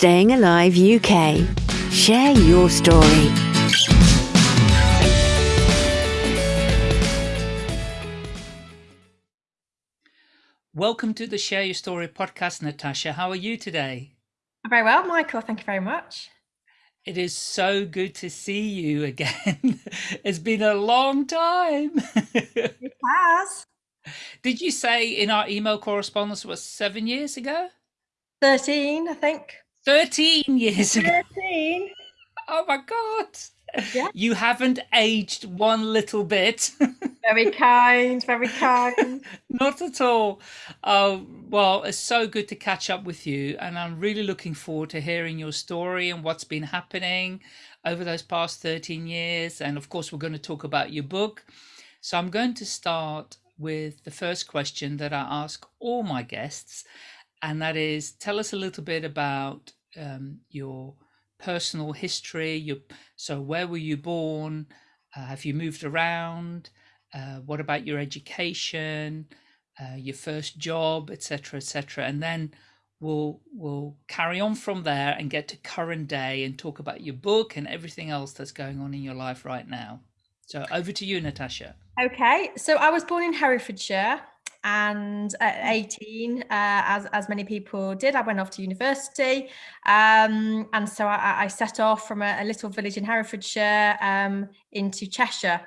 Staying Alive UK. Share your story. Welcome to the Share Your Story podcast, Natasha. How are you today? Very well, Michael. Thank you very much. It is so good to see you again. it's been a long time. it has. Did you say in our email correspondence it was seven years ago? 13, I think. 13 years ago. 13. Oh my God. Yeah. You haven't aged one little bit. very kind, very kind. Not at all. Uh, well, it's so good to catch up with you. And I'm really looking forward to hearing your story and what's been happening over those past 13 years. And of course, we're going to talk about your book. So I'm going to start with the first question that I ask all my guests. And that is tell us a little bit about um, your personal history. Your, so where were you born? Uh, have you moved around? Uh, what about your education, uh, your first job, etc., etc. And then we'll we'll carry on from there and get to current day and talk about your book and everything else that's going on in your life right now. So over to you, Natasha. Okay, so I was born in Herefordshire and at 18 uh, as as many people did i went off to university. Um, and so I, I, set off from a, a, little village in herefordshire um, into cheshire.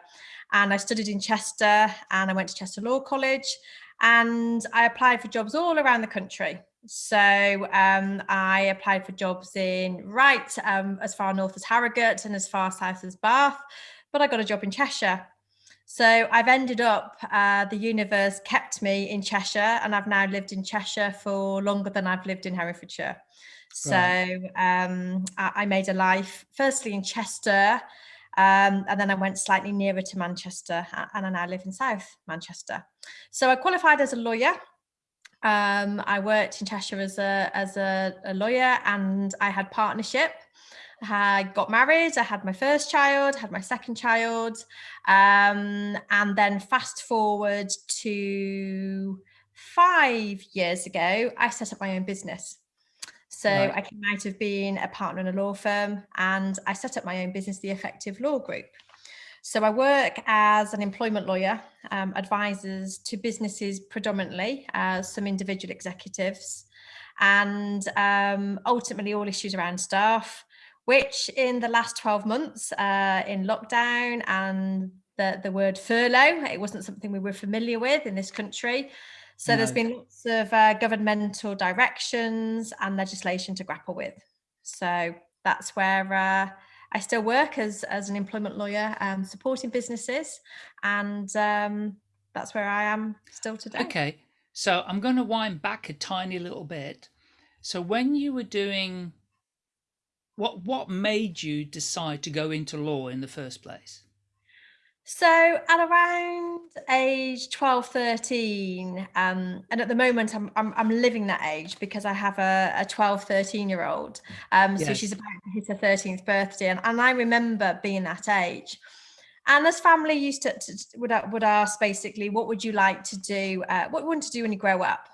And i studied in chester and i went to chester law college and i applied for jobs all around the country. So um, i applied for jobs in right um, as far north as harrogate and as far south as bath but i got a job in cheshire so I've ended up, uh, the universe kept me in Cheshire and I've now lived in Cheshire for longer than I've lived in Herefordshire. So um, I, I, made a life firstly in Chester um, and then I went slightly nearer to Manchester and I now live in South Manchester. So I qualified as a lawyer. Um, I worked in Cheshire as a, as a, a lawyer and I had partnership I got married, I had my first child, had my second child, um, and then fast forward to five years ago, I set up my own business. So right. I came out of being a partner in a law firm and I set up my own business, the Effective Law Group. So I work as an employment lawyer, um, advisors to businesses predominantly, uh, some individual executives, and um, ultimately all issues around staff, which in the last 12 months uh, in lockdown and the, the word furlough, it wasn't something we were familiar with in this country. So no. there's been lots of uh, governmental directions and legislation to grapple with. So that's where uh, I still work as, as an employment lawyer, um, supporting businesses. And um, that's where I am still today. Okay. So I'm going to wind back a tiny little bit. So when you were doing what what made you decide to go into law in the first place? So at around age 12, 13, um, and at the moment I'm, I'm, I'm, living that age because I have a, a 12, 13 year old. Um, yes. So she's about to hit her 13th birthday. And, and I remember being that age. And as family used to, to would, would ask basically, what would you like to do? Uh, what you want to do when you grow up?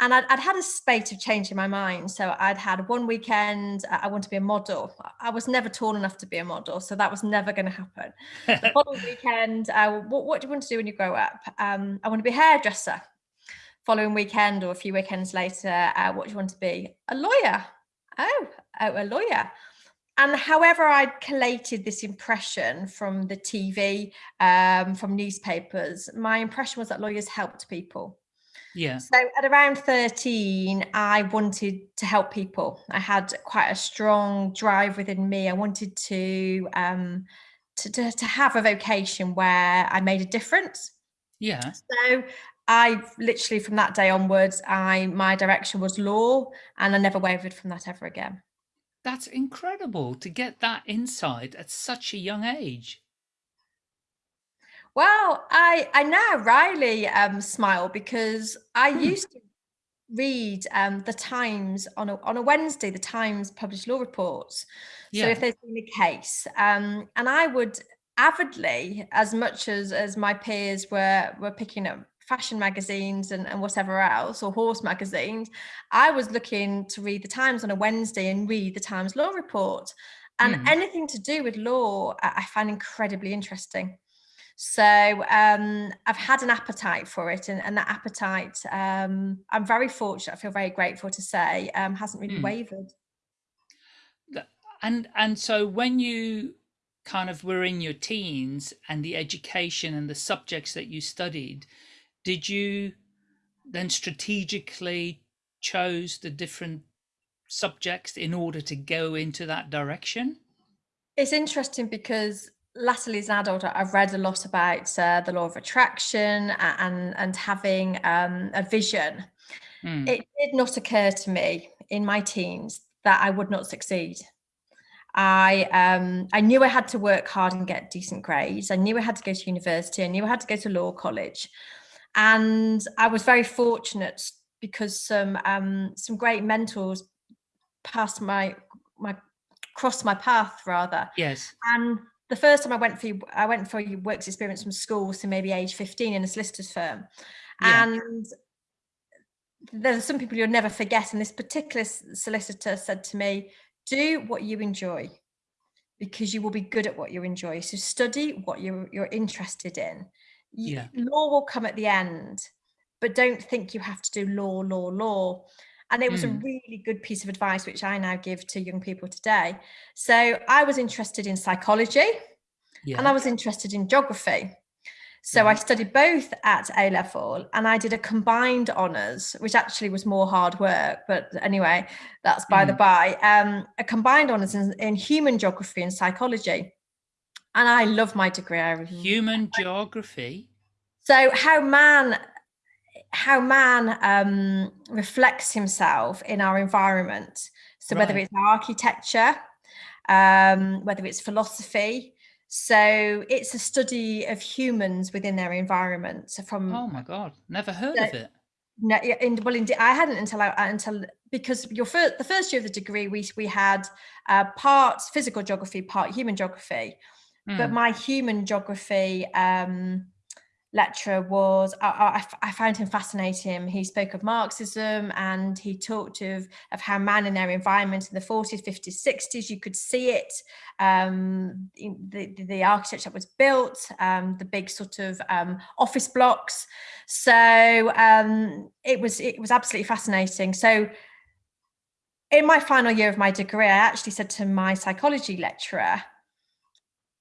And I'd, I'd, had a spate of change in my mind. So I'd had one weekend, I want to be a model. I was never tall enough to be a model, so that was never going to happen. the following weekend, uh, what, what, do you want to do when you grow up? Um, I want to be a hairdresser. Following weekend or a few weekends later, uh, what do you want to be? A lawyer. Oh, oh, a lawyer. And however I'd collated this impression from the TV, um, from newspapers, my impression was that lawyers helped people yeah. So at around 13, I wanted to help people. I had quite a strong drive within me. I wanted to um to, to, to have a vocation where I made a difference. Yeah. So I literally from that day onwards, I my direction was law and I never wavered from that ever again. That's incredible to get that insight at such a young age. Well, I I now wryly um, smile because I hmm. used to read um, the Times on a, on a Wednesday. The Times published law reports. Yeah. So if there's been a case, um, and I would avidly, as much as as my peers were were picking up fashion magazines and, and whatever else, or horse magazines, I was looking to read the Times on a Wednesday and read the Times Law Report. And mm. anything to do with law, I find incredibly interesting. So um, I've had an appetite for it, and, and that appetite, um, I'm very fortunate. I feel very grateful to say, um, hasn't really mm. wavered. And and so when you kind of were in your teens and the education and the subjects that you studied, did you then strategically chose the different subjects in order to go into that direction? It's interesting because latterly as an adult, I've read a lot about uh, the law of attraction and, and having um, a vision. Mm. It did not occur to me in my teens that I would not succeed. I um, I knew I had to work hard and get decent grades. I knew I had to go to university. I knew I had to go to law college, and I was very fortunate because some um, some great mentors passed my my crossed my path rather. Yes. And the first time I went for I went for your works experience from school, so maybe age fifteen in a solicitor's firm, yeah. and there's some people you'll never forget. And this particular solicitor said to me, do what you enjoy because you will be good at what you enjoy. So study what you're, you're interested in. Yeah. Law will come at the end, but don't think you have to do law, law, law. And it was mm. a really good piece of advice, which I now give to young people today. So I was interested in psychology yeah. and I was interested in geography. So I studied both at A level and I did a combined honours, which actually was more hard work. But anyway, that's by mm. the by. Um, a combined honours in, in, human geography and psychology. And I love my degree. Human geography? So how man how man um, reflects himself in our environment. So right. whether it's architecture, um, whether it's philosophy, so it's a study of humans within their environment. So from oh my god, never heard of it. No, in, well, indeed, I hadn't until I until because your first the first year of the degree we we had uh, part physical geography, part human geography, mm. but hmm. my human geography um, lecturer was I, I, I, found him fascinating. He spoke of marxism and he talked of of how man in their environment in the 40s 50s 60s you could see it um, the, the architecture that was built um, the big sort of um, office blocks. So um, it was it was absolutely fascinating. So in my final year of my degree i actually said to my psychology lecturer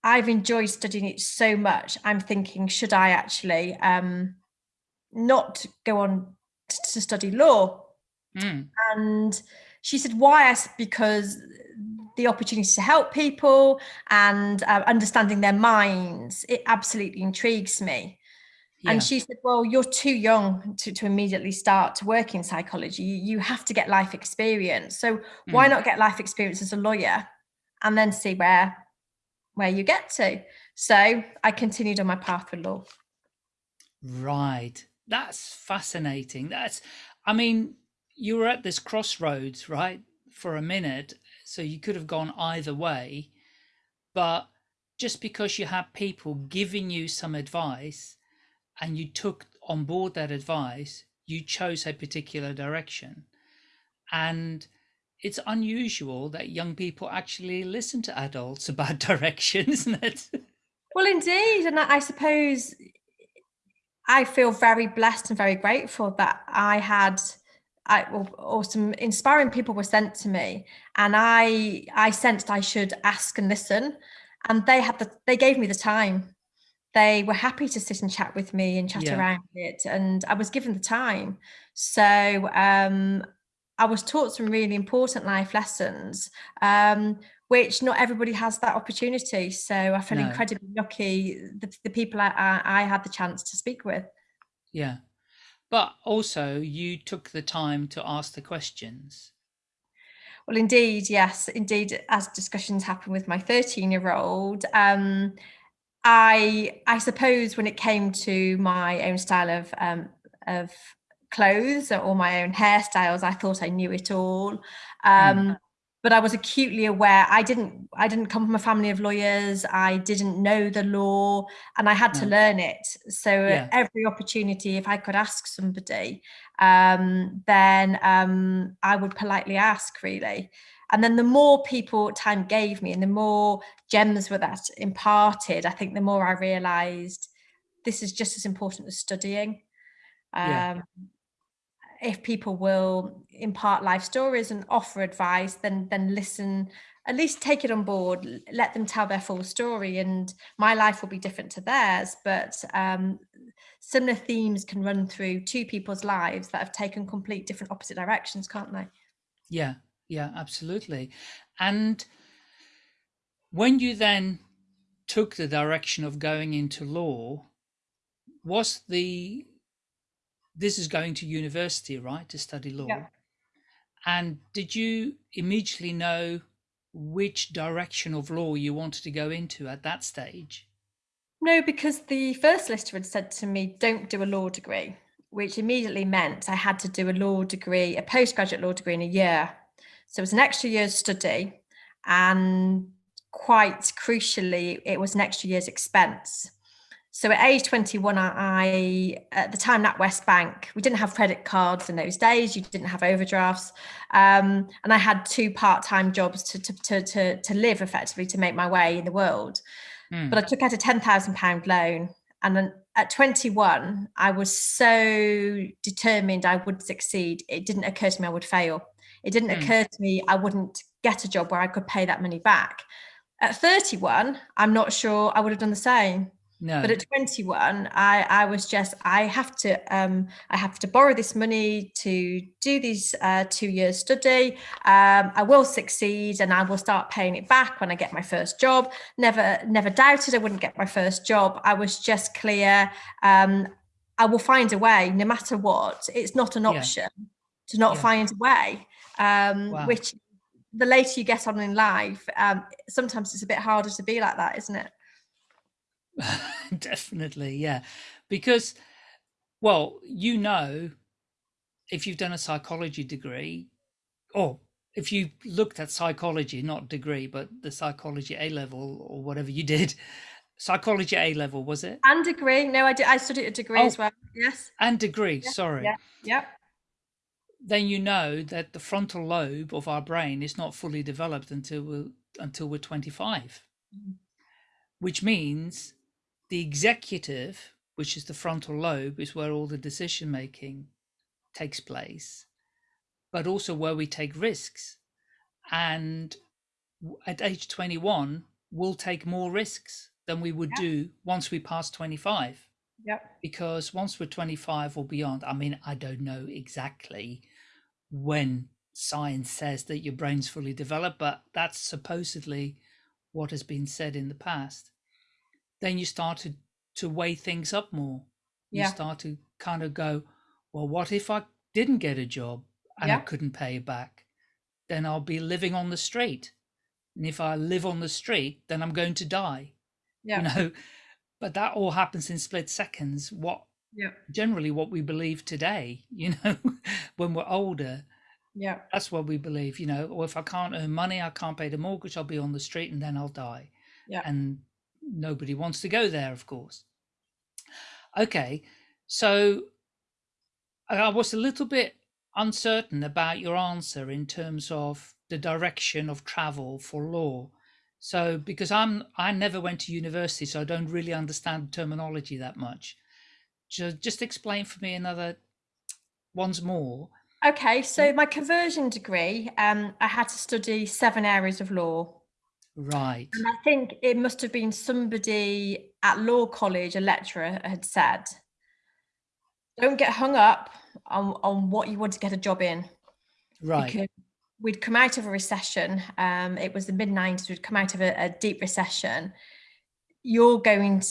I've enjoyed studying it so much. I'm thinking, should I actually um, not go on to study law? Mm. And she said, why? I said, because the opportunity to help people and uh, understanding their minds, it absolutely intrigues me. Yeah. And she said, well, you're too young to, to immediately start to work in psychology. You, you have to get life experience. So mm. why not get life experience as a lawyer and then see where where you get to. So I continued on my path with law. Right. That's fascinating. That's, I mean, you were at this crossroads, right, for a minute. So you could have gone either way. But just because you had people giving you some advice and you took on board that advice, you chose a particular direction. And it's unusual that young people actually listen to adults about direction, isn't it? Well, indeed. And I suppose I feel very blessed and very grateful that I had I, or, or, some inspiring people were sent to me and I I sensed I should ask and listen and they had the they gave me the time they were happy to sit and chat with me and chat yeah. around it and I was given the time so um I was taught some really important life lessons, um, which not everybody has that opportunity. So I feel no. incredibly lucky the, the people I, I, I had the chance to speak with. Yeah. But also you took the time to ask the questions. Well, indeed, yes, indeed. As discussions happen with my 13 year old, um, I I suppose when it came to my own style of um, of clothes or my own hairstyles. I thought I knew it all. Um, mm. but I was acutely aware I didn't I didn't come from a family of lawyers I didn't know the law and I had no. to learn it so yeah. every opportunity if I could ask somebody um, then um, I would politely ask really and then the more people time gave me and the more gems were that imparted I think the more I realized this is just as important as studying um, yeah if people will impart life stories and offer advice, then then listen, at least take it on board, let them tell their full story. And my life will be different to theirs, but um, similar themes can run through two people's lives that have taken complete different opposite directions, can't they? Yeah, yeah, absolutely. And when you then took the direction of going into law, was the this is going to university, right, to study law. Yeah. And did you immediately know which direction of law you wanted to go into at that stage? No, because the first solicitor had said to me, don't do a law degree, which immediately meant I had to do a law degree, a postgraduate law degree in a year. So it was an extra year's study. And quite crucially, it was an extra year's expense. So at age 21, I, at the time NatWest Bank, we didn't have credit cards in those days. You didn't have overdrafts. Um, and I had two part-time jobs to, to, to, to, to live effectively to make my way in the world. Mm. But I took out a 10,000 pound loan. And then at 21, I was so determined I would succeed. It didn't occur to me I would fail. It didn't mm. occur to me I wouldn't get a job where I could pay that money back. At 31, I'm not sure I would have done the same. No. But at 21, I, I was just, I have to, um, I have to borrow this money to do these uh, two years study. Um, I will succeed and I will start paying it back when I get my first job. Never, never doubted I wouldn't get my first job. I was just clear. Um, I will find a way no matter what. It's not an option yeah. to not yeah. find a way, um, wow. which the later you get on in life, um, sometimes it's a bit harder to be like that, isn't it? Definitely, yeah. Because, well, you know, if you've done a psychology degree, or if you looked at psychology, not degree, but the psychology A level or whatever you did, psychology A level, was it? And degree. No, I did. I studied a degree oh, as well. Yes. And degree. Yeah, sorry. Yeah. Yeah. Then you know that the frontal lobe of our brain is not fully developed until we're, until we're 25, mm. which means the executive, which is the frontal lobe, is where all the decision making takes place, but also where we take risks. And at age 21, we'll take more risks than we would do once we pass 25. Yep. Because once we're 25 or beyond, I mean, I don't know exactly when science says that your brain's fully developed, but that's supposedly what has been said in the past then you started to weigh things up more. You yeah. start to kind of go, well, what if I didn't get a job and yeah. I couldn't pay it back? Then I'll be living on the street. And if I live on the street, then I'm going to die. Yeah. You know, but that all happens in split seconds. What yeah. generally what we believe today, you know, when we're older. Yeah. That's what we believe, you know, or if I can't earn money, I can't pay the mortgage, I'll be on the street and then I'll die. Yeah. And nobody wants to go there, of course. Okay, so I was a little bit uncertain about your answer in terms of the direction of travel for law. So because I'm I never went to university, so I don't really understand terminology that much. Just just explain for me another once more. Okay, so my conversion degree, um, I had to study seven areas of law. Right. And I think it must have been somebody at law college, a lecturer had said, don't get hung up on, on what you want to get a job in. Right. Because we'd come out of a recession. Um, it was the mid 90s, we'd come out of a, a deep recession. You're going to,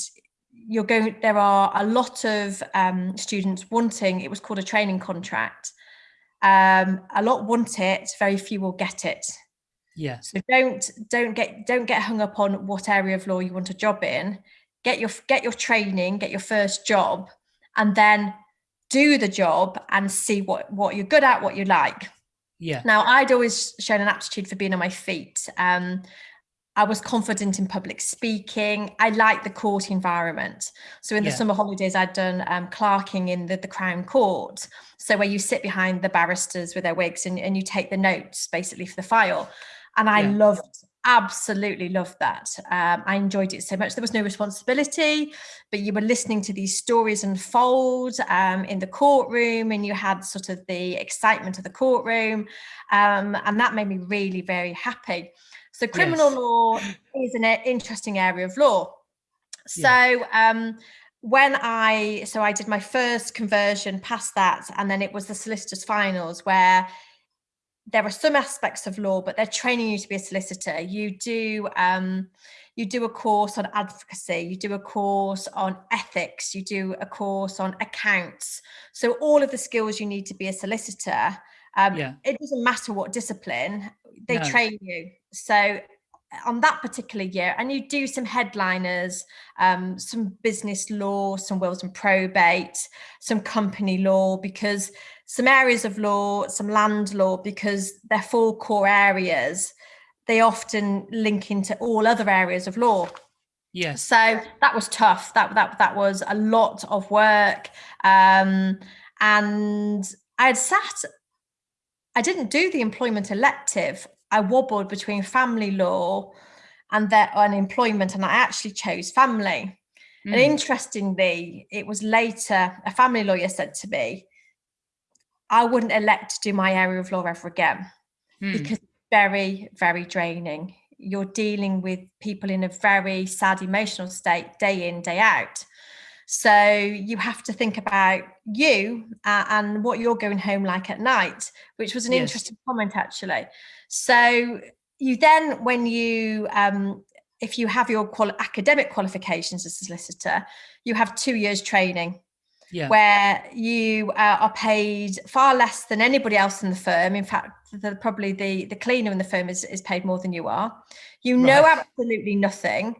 you're going, there are a lot of um, students wanting, it was called a training contract. Um, a lot want it, very few will get it. Yeah. So don't don't get don't get hung up on what area of law you want a job in. Get your get your training, get your first job, and then do the job and see what what you're good at, what you like. Yeah. Now, I'd always shown an aptitude for being on my feet. Um, I was confident in public speaking. I liked the court environment. So in the Yeah. summer holidays, I'd done um, clerking in the, the Crown Court. So where you sit behind the barristers with their wigs and, and you take the notes basically for the file. And I Yeah. loved, absolutely loved that. Um, I enjoyed it so much. There was no responsibility, but you were listening to these stories unfold um, in the courtroom and you had sort of the excitement of the courtroom. Um, and that made me really very happy. So criminal Yes. law is an uh, interesting area of law. So Yeah. um, when I, so I did my first conversion past that, and then it was the solicitors finals where there are some aspects of law, but they're training you to be a solicitor. You do um, you do a course on advocacy, you do a course on ethics, you do a course on accounts. So all of the skills you need to be a solicitor. Um, Yeah. It doesn't matter what discipline they No. train you. So on that particular year, and you do some headliners, um, some business law, some wills and probate, some company law, because some areas of law, some land law, because they're four core areas, they often link into all other areas of law. Yes. So that was tough. That that that was a lot of work. Um, and I had sat, I didn't do the employment elective. I wobbled between family law and their unemployment, and I actually chose family. And Mm. interestingly, it was later a family lawyer said to me, I wouldn't elect to do my area of law ever again Mm. because it's very, very draining. You're dealing with people in a very sad emotional state day in, day out. So you have to think about you uh, and what you're going home like at night, which was an Yes. interesting comment actually. So you then, when you, um, if you have your quali- academic qualifications as a solicitor, you have two years training Yeah. where you uh, are paid far less than anybody else in the firm. In fact, the, probably the, the cleaner in the firm is, is paid more than you are. You know Right. absolutely nothing.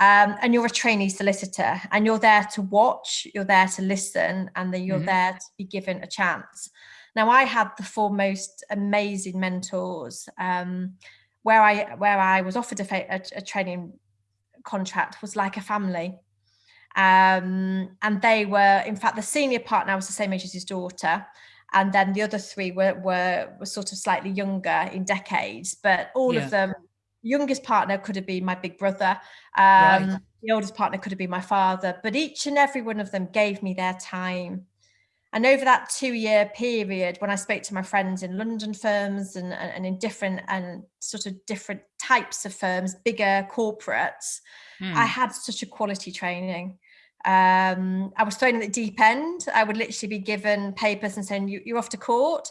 Um, and you're a trainee solicitor and you're there to watch, you're there to listen, and then you're Mhm. there to be given a chance. Now, I had the four most amazing mentors um, where I where I was offered a, a, a training contract was like a family. Um, and they were in fact the senior partner was the same age as his daughter. And then the other three were were, were sort of slightly younger in decades. But all Yeah. of them youngest partner could have been my big brother. Um, Right. the oldest partner could have been my father. But each and every one of them gave me their time and over that two year period when i spoke to my friends in london firms and, and, and in different and sort of different types of firms bigger corporates I Mm. had such a quality training. Um, I was thrown in the deep end. I would literally be given papers and saying, you, "You're off to court."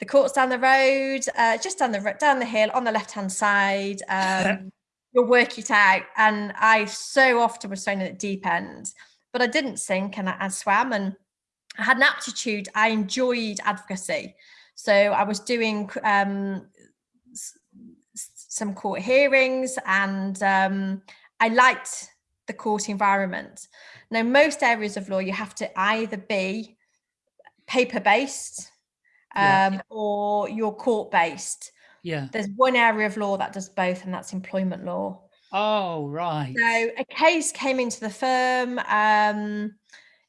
The court's down the road, uh, just down the down the hill on the left hand side. Um, you'll work it out. And I so often was thrown in the deep end, but I didn't sink, and I, I swam, and I had an aptitude. I enjoyed advocacy, so I was doing um, some court hearings, and um, I liked the court environment. Now, most areas of law, you have to either be paper based Yeah. um, or you're court based. Yeah. There's one area of law that does both, and that's employment law. Oh, right. So a case came into the firm um,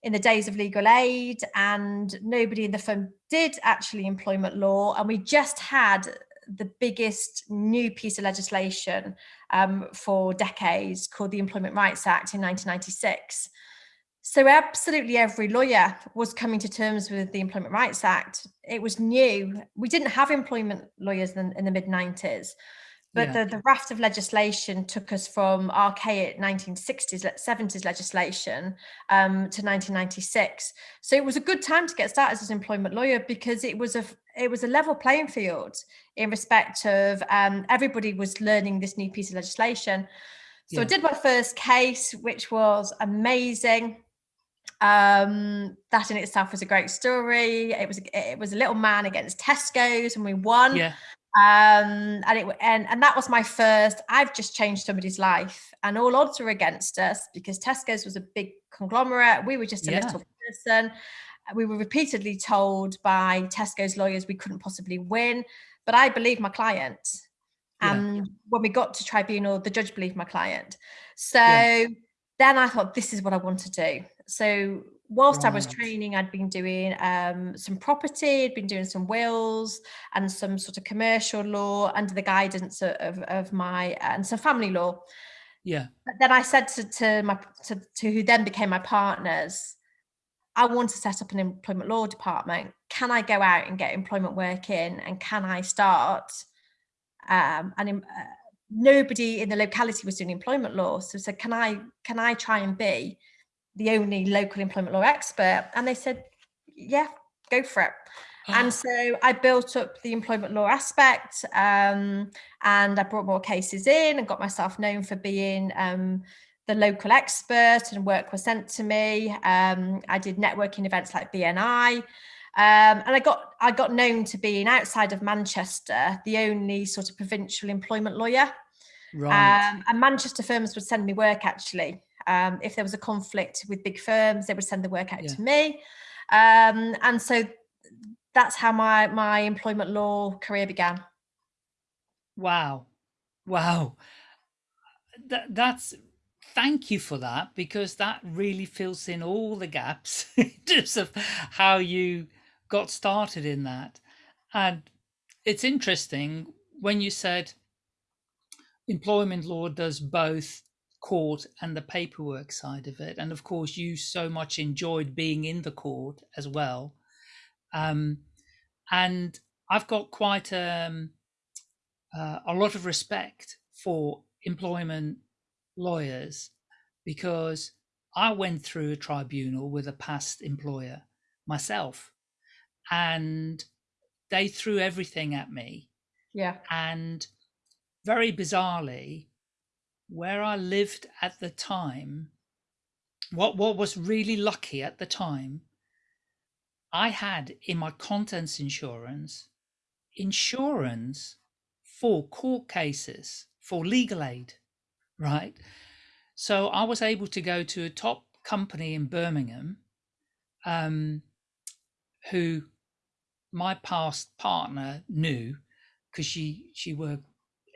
in the days of legal aid, and nobody in the firm did actually employment law, and we just had the biggest new piece of legislation um, for decades called the Employment Rights Act in 1996. So absolutely every lawyer was coming to terms with the Employment Rights Act. It was new. We didn't have employment lawyers in, in the mid 90s. But Yeah. the, the raft of legislation took us from archaic 1960s, le- 70s legislation um, to 1996. So it was a good time to get started as an employment lawyer because it was a it was a level playing field in respect of um, everybody was learning this new piece of legislation. So I did my first case, which was amazing. Um, that in itself was a great story. It was it was a little man against Tesco's, and we won Yeah. Um and it and and that was my first i've just changed somebody's life and all odds were against us because tesco's was a big conglomerate we were just a Yeah. little person we were repeatedly told by Tesco's lawyers we couldn't possibly win, but I believed my client. And yeah. when we got to tribunal, the judge believed my client. So yeah. then I thought, this is what I want to do. So whilst right. I was training, I'd been doing um, some property, I'd been doing some wills and some sort of commercial law under the guidance of, of my, and some family law. Yeah. But then I said to, to my, to, to who then became my partners, I want to set up an employment law department. Can I go out and get employment work in? And can I start? Um, and uh, nobody in the locality was doing employment law. So, so can I can I try and be the only local employment law expert? And they said, yeah, go for it. and so I built up the employment law aspect um, and I brought more cases in and got myself known for being um, the local expert and work was sent to me. Um, I did networking events like BNI. Um, and I got I got known to being outside of Manchester, the only sort of provincial employment lawyer. Right. Um, and Manchester firms would send me work actually. Um, if there was a conflict with big firms, they would send the work out yeah. to me. Um, and so that's how my my employment law career began. Wow. Wow. That, that's thank you for that because that really fills in all the gaps in terms of how you got started in that. And it's interesting when you said employment law does both court and the paperwork side of it. And of course, you so much enjoyed being in the court as well. Um, and I've got quite um, uh, a lot of respect for employment lawyers because I went through a tribunal with a past employer myself and they threw everything at me. Yeah. And very bizarrely, where I lived at the time, what, what was really lucky at the time, I had in my contents insurance, insurance for court cases, for legal aid right? So I was able to go to a top company in Birmingham, um, who my past partner knew because she she worked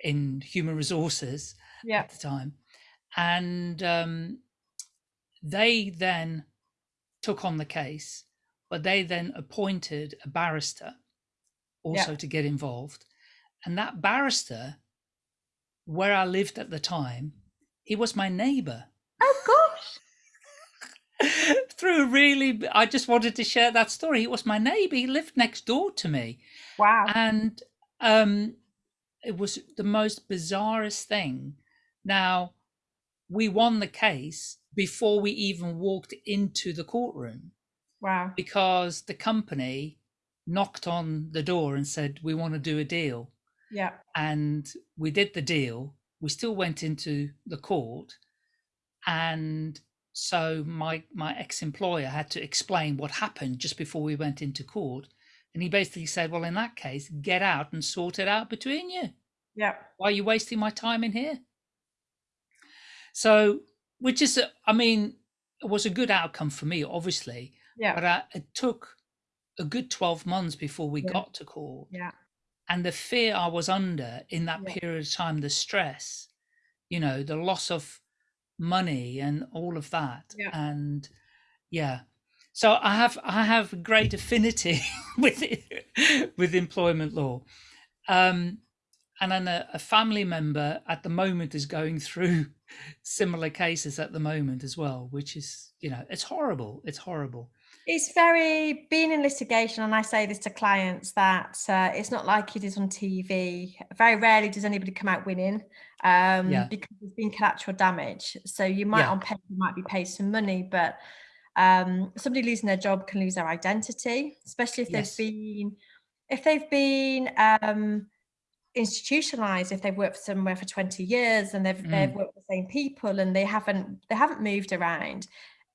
in human resources yeah. at the time, and um, they then took on the case, but they then appointed a barrister also yeah. to get involved, and that barrister where I lived at the time, he was my neighbor. Oh gosh. Through really, I just wanted to share that story. He was my neighbor. He lived next door to me. Wow. And um, it was the most bizarrest thing. Now, we won the case before we even walked into the courtroom. Wow. Because the company knocked on the door and said, We want to do a deal. Yeah. And we did the deal. We still went into the court. And so my my ex-employer had to explain what happened just before we went into court. And he basically said, Well, in that case, get out and sort it out between you. Yeah. Why are you wasting my time in here? So, which is, I mean, it was a good outcome for me, obviously. Yeah. But I, it took a good 12 months before we yeah. got to court. Yeah and the fear I was under in that yeah. period of time, the stress, you know, the loss of money and all of that. Yeah. And yeah. So I have I have great affinity with it, with employment law. Um, and then a, a family member at the moment is going through similar cases at the moment as well, which is, you know, it's horrible. It's horrible. It's very being in litigation, and I say this to clients that uh, it's not like it is on TV. Very rarely does anybody come out winning um, yeah. because there's been collateral damage. So you might yeah. on paper might be paid some money, but um, somebody losing their job can lose their identity, especially if yes. they've been if they've been um, institutionalized if they've worked somewhere for 20 years and they've mm. they've worked with the same people and they haven't they haven't moved around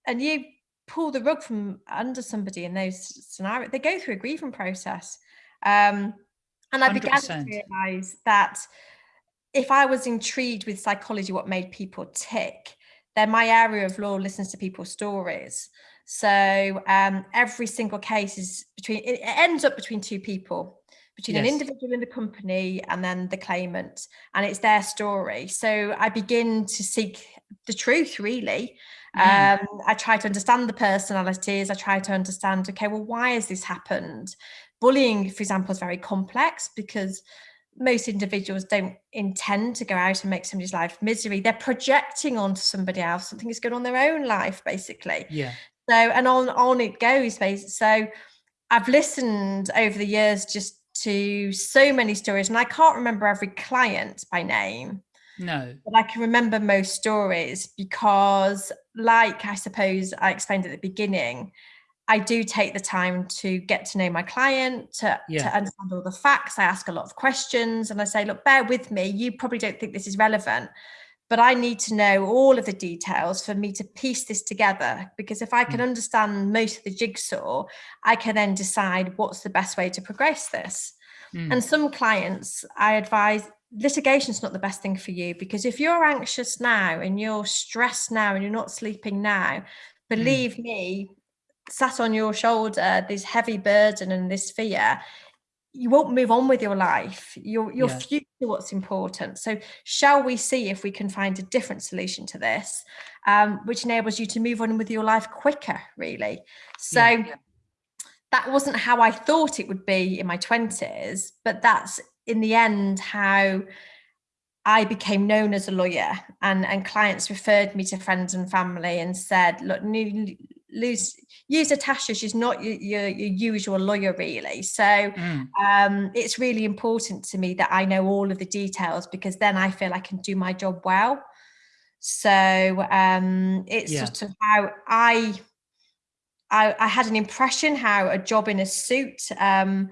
and you pull the rug from under somebody in those scenarios. They go through a grieving process. Um, and I 100%. began to realize that if I was intrigued with psychology, what made people tick, then my area of law listens to people's stories. So um, every single case is between, it ends up between two people, between yes. an individual in the company and then the claimant, and it's their story. So I begin to seek the truth, really. Mm. Um, I try to understand the personalities. I try to understand, okay, well, why has this happened? Bullying, for example, is very complex because most individuals don't intend to go out and make somebody's life misery. They're projecting onto somebody else something that's going on their own life, basically. Yeah. So and on on it goes, basically. So I've listened over the years just to so many stories, and I can't remember every client by name. No. But I can remember most stories because, like I suppose I explained at the beginning, I do take the time to get to know my client, to, yeah. to understand all the facts. I ask a lot of questions and I say, look, bear with me. You probably don't think this is relevant, but I need to know all of the details for me to piece this together. Because if I can mm. understand most of the jigsaw, I can then decide what's the best way to progress this. Mm. And some clients, I advise litigation is not the best thing for you because if you're anxious now and you're stressed now and you're not sleeping now, mm. believe mm. me, sat on your shoulder this heavy burden and this fear you won't move on with your life your your yeah. future what's important so shall we see if we can find a different solution to this um, which enables you to move on with your life quicker really so yeah. that wasn't how i thought it would be in my 20s but that's in the end how I became known as a lawyer and, and clients referred me to friends and family and said, look, lose use Natasha. She's not your, your, your, usual lawyer, really. So mm. um, it's really important to me that I know all of the details because then I feel I can do my job well. So um, it's yeah. sort of how I, I, I had an impression how a job in a suit um,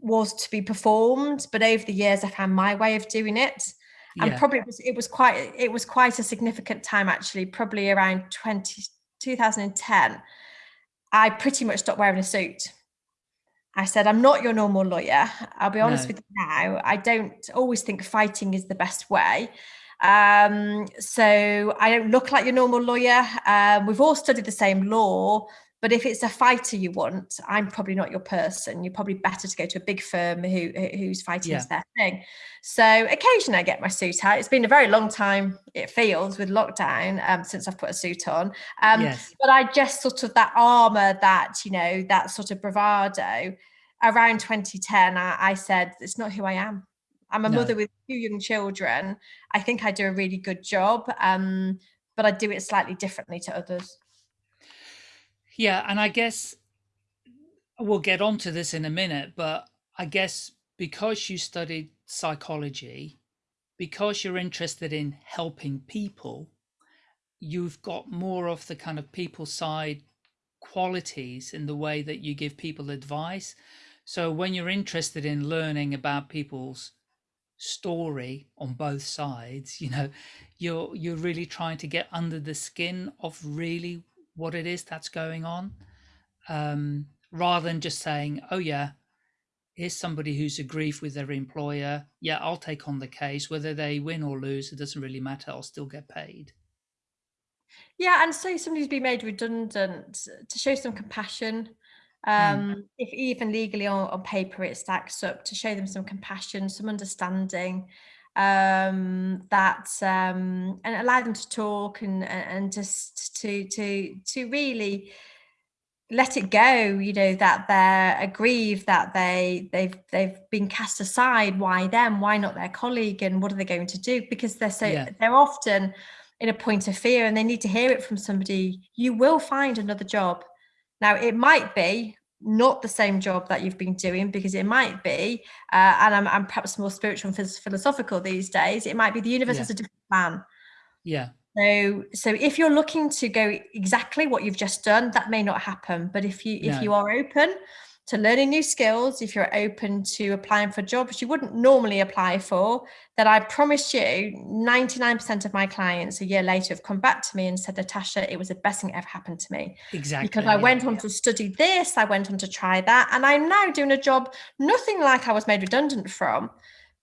was to be performed, but over the years I found my way of doing it. And yeah. probably it was, it was quite it was quite a significant time actually, probably around 20 2010, I pretty much stopped wearing a suit. I said, I'm not your normal lawyer. I'll be honest no. with you now. I don't always think fighting is the best way. Um, so I don't look like your normal lawyer. Uh, we've all studied the same law. But if it's a fighter you want, I'm probably not your person. You're probably better to go to a big firm who who's fighting yeah. is their thing. So occasionally I get my suit out. It's been a very long time, it feels, with lockdown um, since I've put a suit on. Um, yes. But I just sort of that armor, that, you know, that sort of bravado. Around 2010, I, I said, it's not who I am. I'm a no. mother with two young children. I think I do a really good job, um, but I do it slightly differently to others. Yeah, and I guess we'll get onto this in a minute, but I guess because you studied psychology, because you're interested in helping people, you've got more of the kind of people side qualities in the way that you give people advice. So when you're interested in learning about people's story on both sides, you know, you're you're really trying to get under the skin of really what it is that's going on um, rather than just saying, oh, yeah, here's somebody who's aggrieved with their employer. Yeah, I'll take on the case. Whether they win or lose, it doesn't really matter. I'll still get paid. Yeah, and say somebody's been made redundant to show some compassion. Hmm. Um, mm. If even legally on, on paper it stacks up, to show them some compassion, some understanding um, that um, and allow them to talk and and just to to to really let it go you know that they're aggrieved that they they've they've been cast aside. Why them? Why not their colleague? And what are they going to do? Because they're so yeah. they're often in a point of fear and they need to hear it from somebody. You will find another job. Now it might be not the same job that you've been doing because it might be uh, and I'm, I'm, perhaps more spiritual and philosophical these days it might be the universe yeah. has a different plan yeah so so if you're looking to go exactly what you've just done that may not happen but if you if no. you are open to learning new skills, if you're open to applying for jobs you wouldn't normally apply for, that I promise you 99% of my clients a year later have come back to me and said, Natasha, it was the best thing that ever happened to me. Exactly. Because I yeah, went on yeah. to study this, I went on to try that, and I'm now doing a job nothing like I was made redundant from.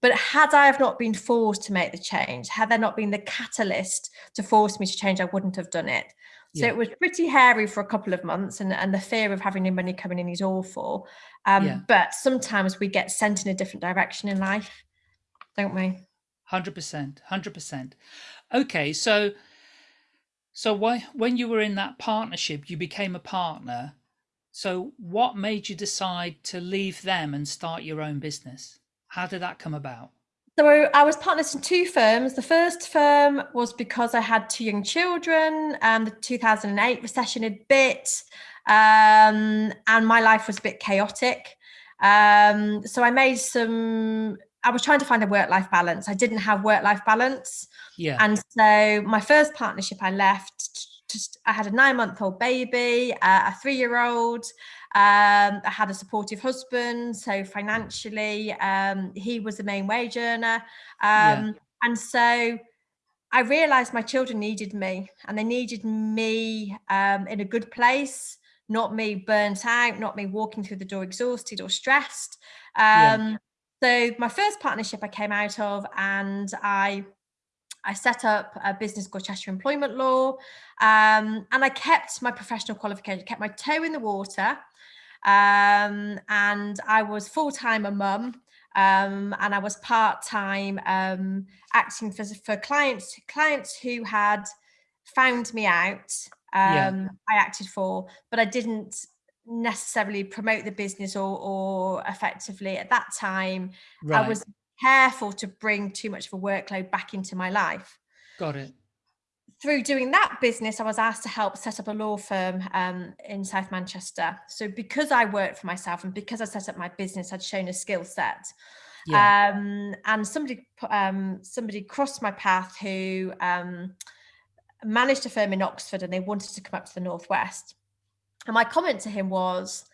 But had I have not been forced to make the change, had there not been the catalyst to force me to change, I wouldn't have done it. So yeah. it was pretty hairy for a couple of months, and, and the fear of having no money coming in is awful. Um, yeah. But sometimes we get sent in a different direction in life, don't we? Hundred percent, hundred percent. Okay, so so why when you were in that partnership, you became a partner. So what made you decide to leave them and start your own business? How did that come about? So I was partners in two firms. The first firm was because I had two young children. and the 2008 recession had bit, um, and my life was a bit chaotic. Um, so I made some. I was trying to find a work-life balance. I didn't have work-life balance. Yeah. And so my first partnership, I left. Just I had a nine-month-old baby, uh, a three-year-old. Um, I had a supportive husband, so financially, um, he was the main wage earner. Um, yeah. And so I realized my children needed me and they needed me um, in a good place, not me burnt out, not me walking through the door exhausted or stressed. Yeah. Um, so my first partnership I came out of and I I set up a business called Cheshire Employment Law, um, and I kept my professional qualification, kept my toe in the water, um, and I was full time a mum. Um, and I was part time um, acting for, for clients clients who had found me out. Yeah. Um, I acted for, but I didn't necessarily promote the business or, or effectively at that time. Right. I was careful to bring too much of a workload back into my life. Got it through doing that business, I was asked to help set up a law firm um, in South Manchester. So because I worked for myself and because I set up my business, I'd shown a skill set. Yeah. Um, and somebody um, somebody crossed my path who um, managed a firm in Oxford and they wanted to come up to the Northwest. And my comment to him was,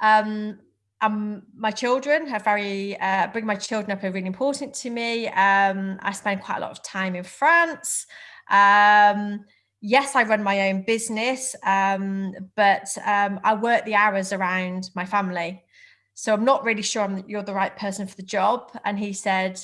um, um, my children are very, uh, bring my children up are really important to me. Um, I spend quite a lot of time in France. Um, yes, I run my own business, um, but um, I work the hours around my family. So I'm not really sure I'm, you're the right person for the job. And he said,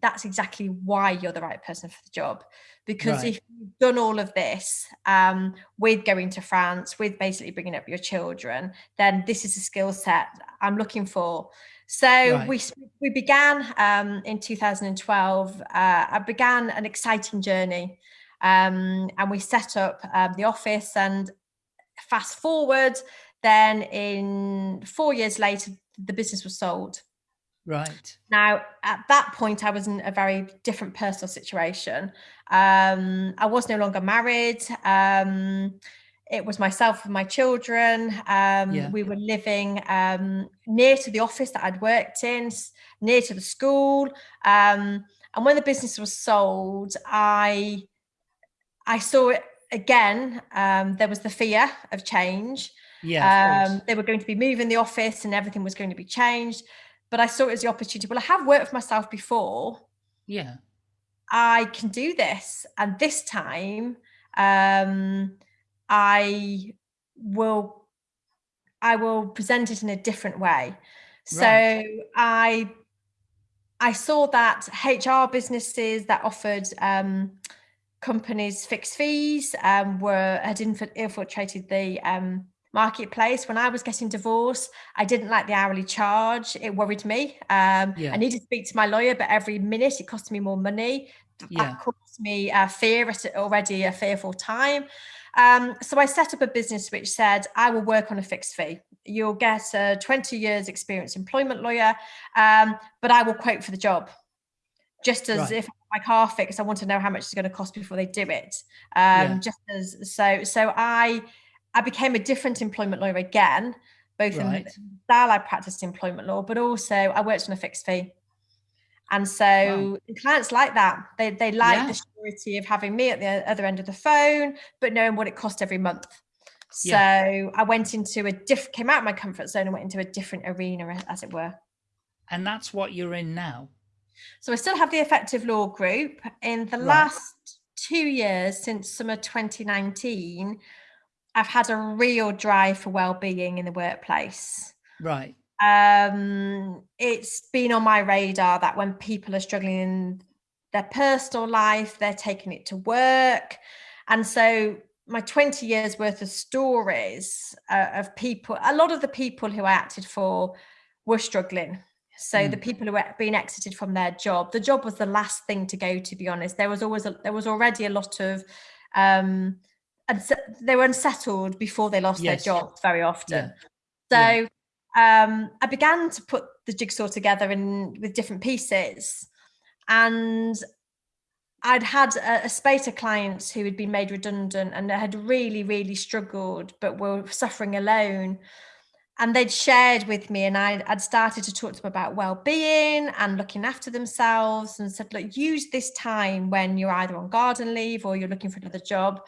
that's exactly why you're the right person for the job. Because right. if you've done all of this um, with going to France, with basically bringing up your children, then this is a skill set I'm looking for. So right. we we began um, in 2012. Uh, I began an exciting journey um, and we set up um, the office and fast forward, then in four years later, the business was sold. Right. Now, at that point, I was in a very different personal situation. Um, I was no longer married. Um, it was myself and my children. Um, yeah. We were living um, near to the office that I'd worked in, near to the school. Um, and when the business was sold, I I saw it again. Um, there was the fear of change. Yeah, um, they were going to be moving the office and everything was going to be changed. But I saw it as the opportunity. Well, I have worked for myself before. Yeah. I can do this. And this time, um, I will I will present it in a different way. So right. I I saw that HR businesses that offered um, companies' fixed fees um, were had infiltrated the um, marketplace. When I was getting divorced, I didn't like the hourly charge. It worried me. Um, yeah. I needed to speak to my lawyer, but every minute it cost me more money. Yeah. That caused me uh, fear at already a fearful time. Um, so I set up a business which said, I will work on a fixed fee. You'll get a 20 years experience employment lawyer, um, but I will quote for the job just as right. if my car fixed, I want to know how much it's going to cost before they do it. Um, yeah. Just as so, so I I became a different employment lawyer again, both right. in style I practiced employment law, but also I worked on a fixed fee. And so wow. clients like that. They they like yeah. the security of having me at the other end of the phone, but knowing what it cost every month. So yeah. I went into a diff came out of my comfort zone and went into a different arena, as it were. And that's what you're in now. So I still have the effective law group. In the right. last two years, since summer 2019, I've had a real drive for well-being in the workplace. Right. Um, it's been on my radar that when people are struggling in their personal life, they're taking it to work. And so my 20 years worth of stories uh, of people a lot of the people who i acted for were struggling so mm. the people who were being exited from their job the job was the last thing to go to be honest there was always a, there was already a lot of um and they were unsettled before they lost yes. their jobs very often yeah. so yeah. um i began to put the jigsaw together in with different pieces and I'd had a, a spate of clients who had been made redundant and had really, really struggled, but were suffering alone. And they'd shared with me, and I, I'd started to talk to them about well-being and looking after themselves, and said, "Look, use this time when you're either on garden leave or you're looking for another job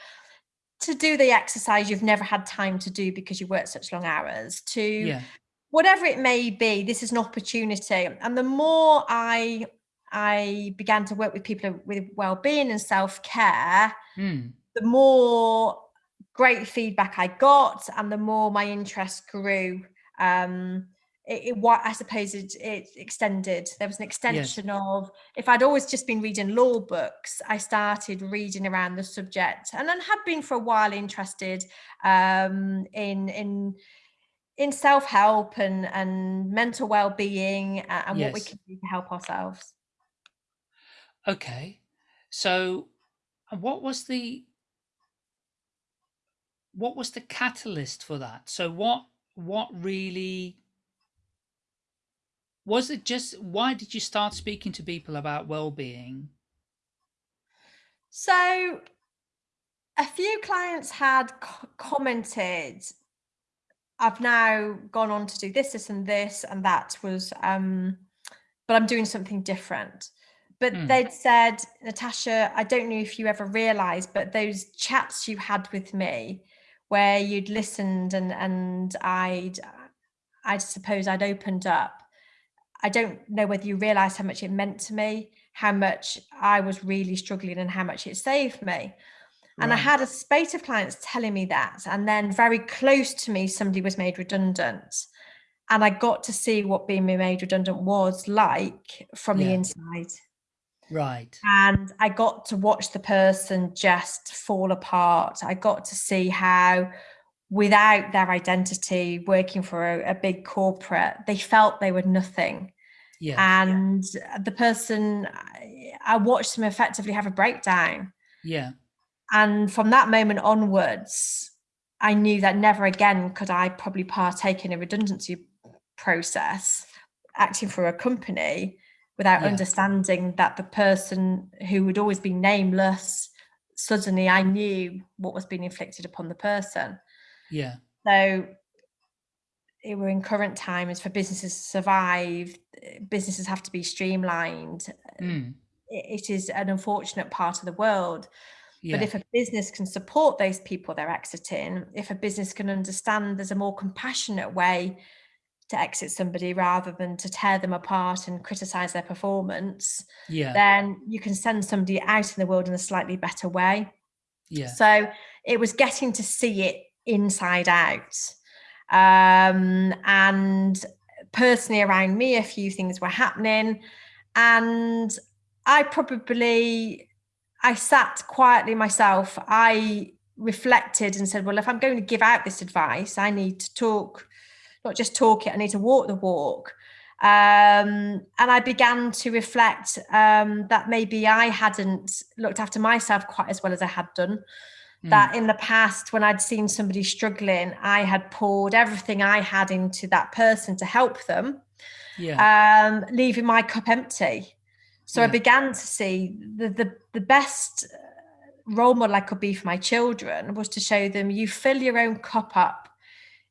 to do the exercise you've never had time to do because you work such long hours. To yeah. whatever it may be, this is an opportunity. And the more I I began to work with people with well-being and self-care, mm. the more great feedback I got and the more my interest grew. Um, it, what I suppose it, it, extended. There was an extension yes. of if I'd always just been reading law books, I started reading around the subject, and then had been for a while interested um, in in in self help and and mental well being and yes. what we can do to help ourselves. Okay. So what was the what was the catalyst for that? So what what really was it just why did you start speaking to people about well-being? So a few clients had commented I've now gone on to do this, this, and this, and that was, um, but I'm doing something different but mm. they'd said, Natasha, I don't know if you ever realized, but those chats you had with me where you'd listened and and I'd I suppose I'd opened up. I don't know whether you realized how much it meant to me, how much I was really struggling and how much it saved me. And right. I had a spate of clients telling me that. And then very close to me, somebody was made redundant. And I got to see what being made redundant was like from yeah. the inside. Right. And I got to watch the person just fall apart. I got to see how, without their identity, working for a, a big corporate, they felt they were nothing. Yeah. And yeah. the person, I watched them effectively have a breakdown. Yeah. And from that moment onwards, I knew that never again could I probably partake in a redundancy process acting for a company without yeah. understanding that the person who would always be nameless suddenly I knew what was being inflicted upon the person. Yeah. So it were in current times for businesses to survive, businesses have to be streamlined. Mm. It is an unfortunate part of the world. Yeah. But if a business can support those people they're exiting, if a business can understand there's a more compassionate way to exit somebody rather than to tear them apart and criticize their performance, yeah. then you can send somebody out in the world in a slightly better way. Yeah. So it was getting to see it inside out. Um, and personally around me, a few things were happening. And I probably, I sat quietly myself. I reflected and said, well, if I'm going to give out this advice, I need to talk not just talk it, I need to walk the walk. Um, and I began to reflect um, that maybe I hadn't looked after myself quite as well as I had done. Mm. That in the past, when I'd seen somebody struggling, I had poured everything I had into that person to help them, yeah. um, leaving my cup empty. So yeah. I began to see the, the the best role model I could be for my children was to show them you fill your own cup up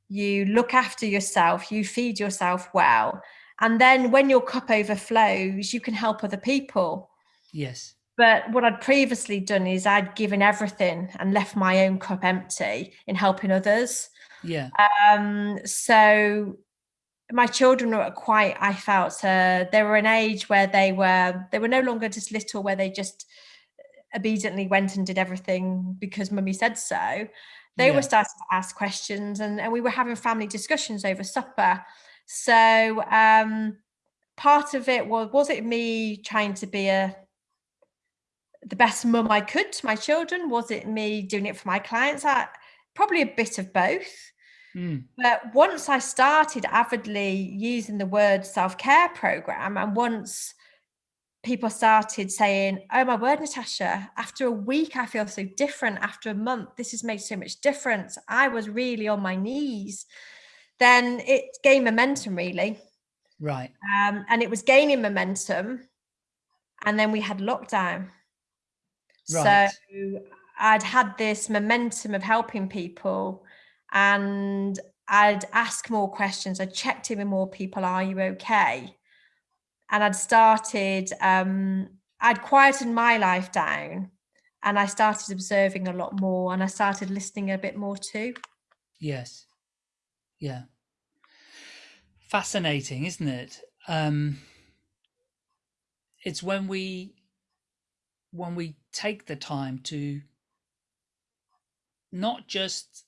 you look after yourself, you feed yourself well. And then when your cup overflows, you can help other people. Yes. But what I'd previously done is I'd given everything and left my own cup empty in helping others. Yeah. Um, so my children were quite, I felt, uh, they were an age where they were, they were no longer just little, where they just obediently went and did everything because mummy said so they yeah. were starting to ask questions and, and we were having family discussions over supper so um, part of it was was it me trying to be a the best mum I could to my children? Was it me doing it for my clients? I, probably a bit of both. Mm. But once I started avidly using the word self care program, and once people started saying, Oh my word, Natasha, after a week, I feel so different. After a month, this has made so much difference. I was really on my knees. Then it gained momentum, really. Right. Um, and it was gaining momentum. And then we had lockdown. Right. So I'd had this momentum of helping people and I'd ask more questions. I checked in with more people. Are you okay? And I'd started, um, I'd quietened my life down and I started observing a lot more and I started listening a bit more too. Yes. Yeah. Fascinating, isn't it? Um, it's when we when we take the time to not just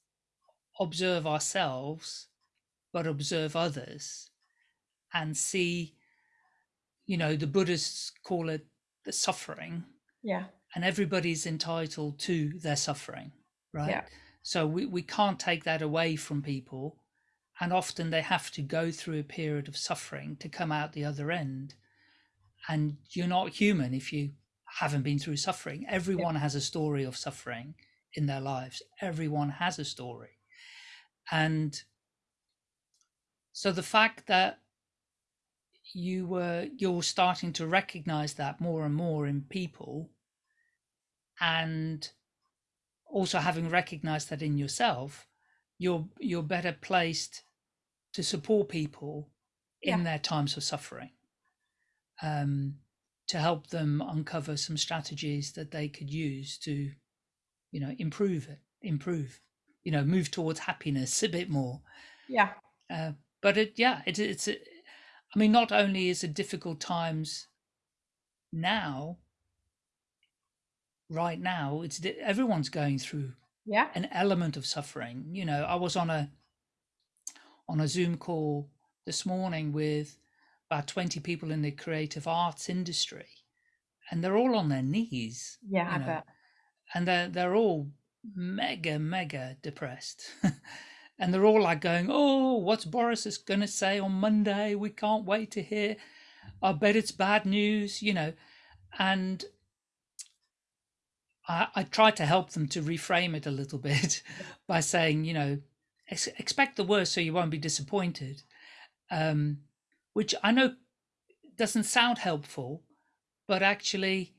observe ourselves, but observe others and see, you know, the Buddhists call it the suffering. Yeah. And everybody's entitled to their suffering, right? Yeah. So we, we can't take that away from people. And often they have to go through a period of suffering to come out the other end. And you're not human if you haven't been through suffering. Everyone yeah. has a story of suffering in their lives. Everyone has a story. And so the fact that you were you're starting to recognize that more and more in people and also having recognized that in yourself you're you're better placed to support people in yeah. their times of suffering um, to help them uncover some strategies that they could use to you know improve it improve you know move towards happiness a bit more yeah uh, but it yeah it, it's i mean not only is it difficult times now right now it's everyone's going through yeah. an element of suffering you know. I was on a on a zoom call this morning with about 20 people in the creative arts industry and they're all on their knees yeah i know, bet. and they're they're all mega mega depressed and they're all like going oh what's boris is going to say on monday? We can't wait to hear. I bet it's bad news you know. And I, I tried to help them to reframe it a little bit by saying, you know, ex- expect the worst so you won't be disappointed, um, which I know doesn't sound helpful, but actually,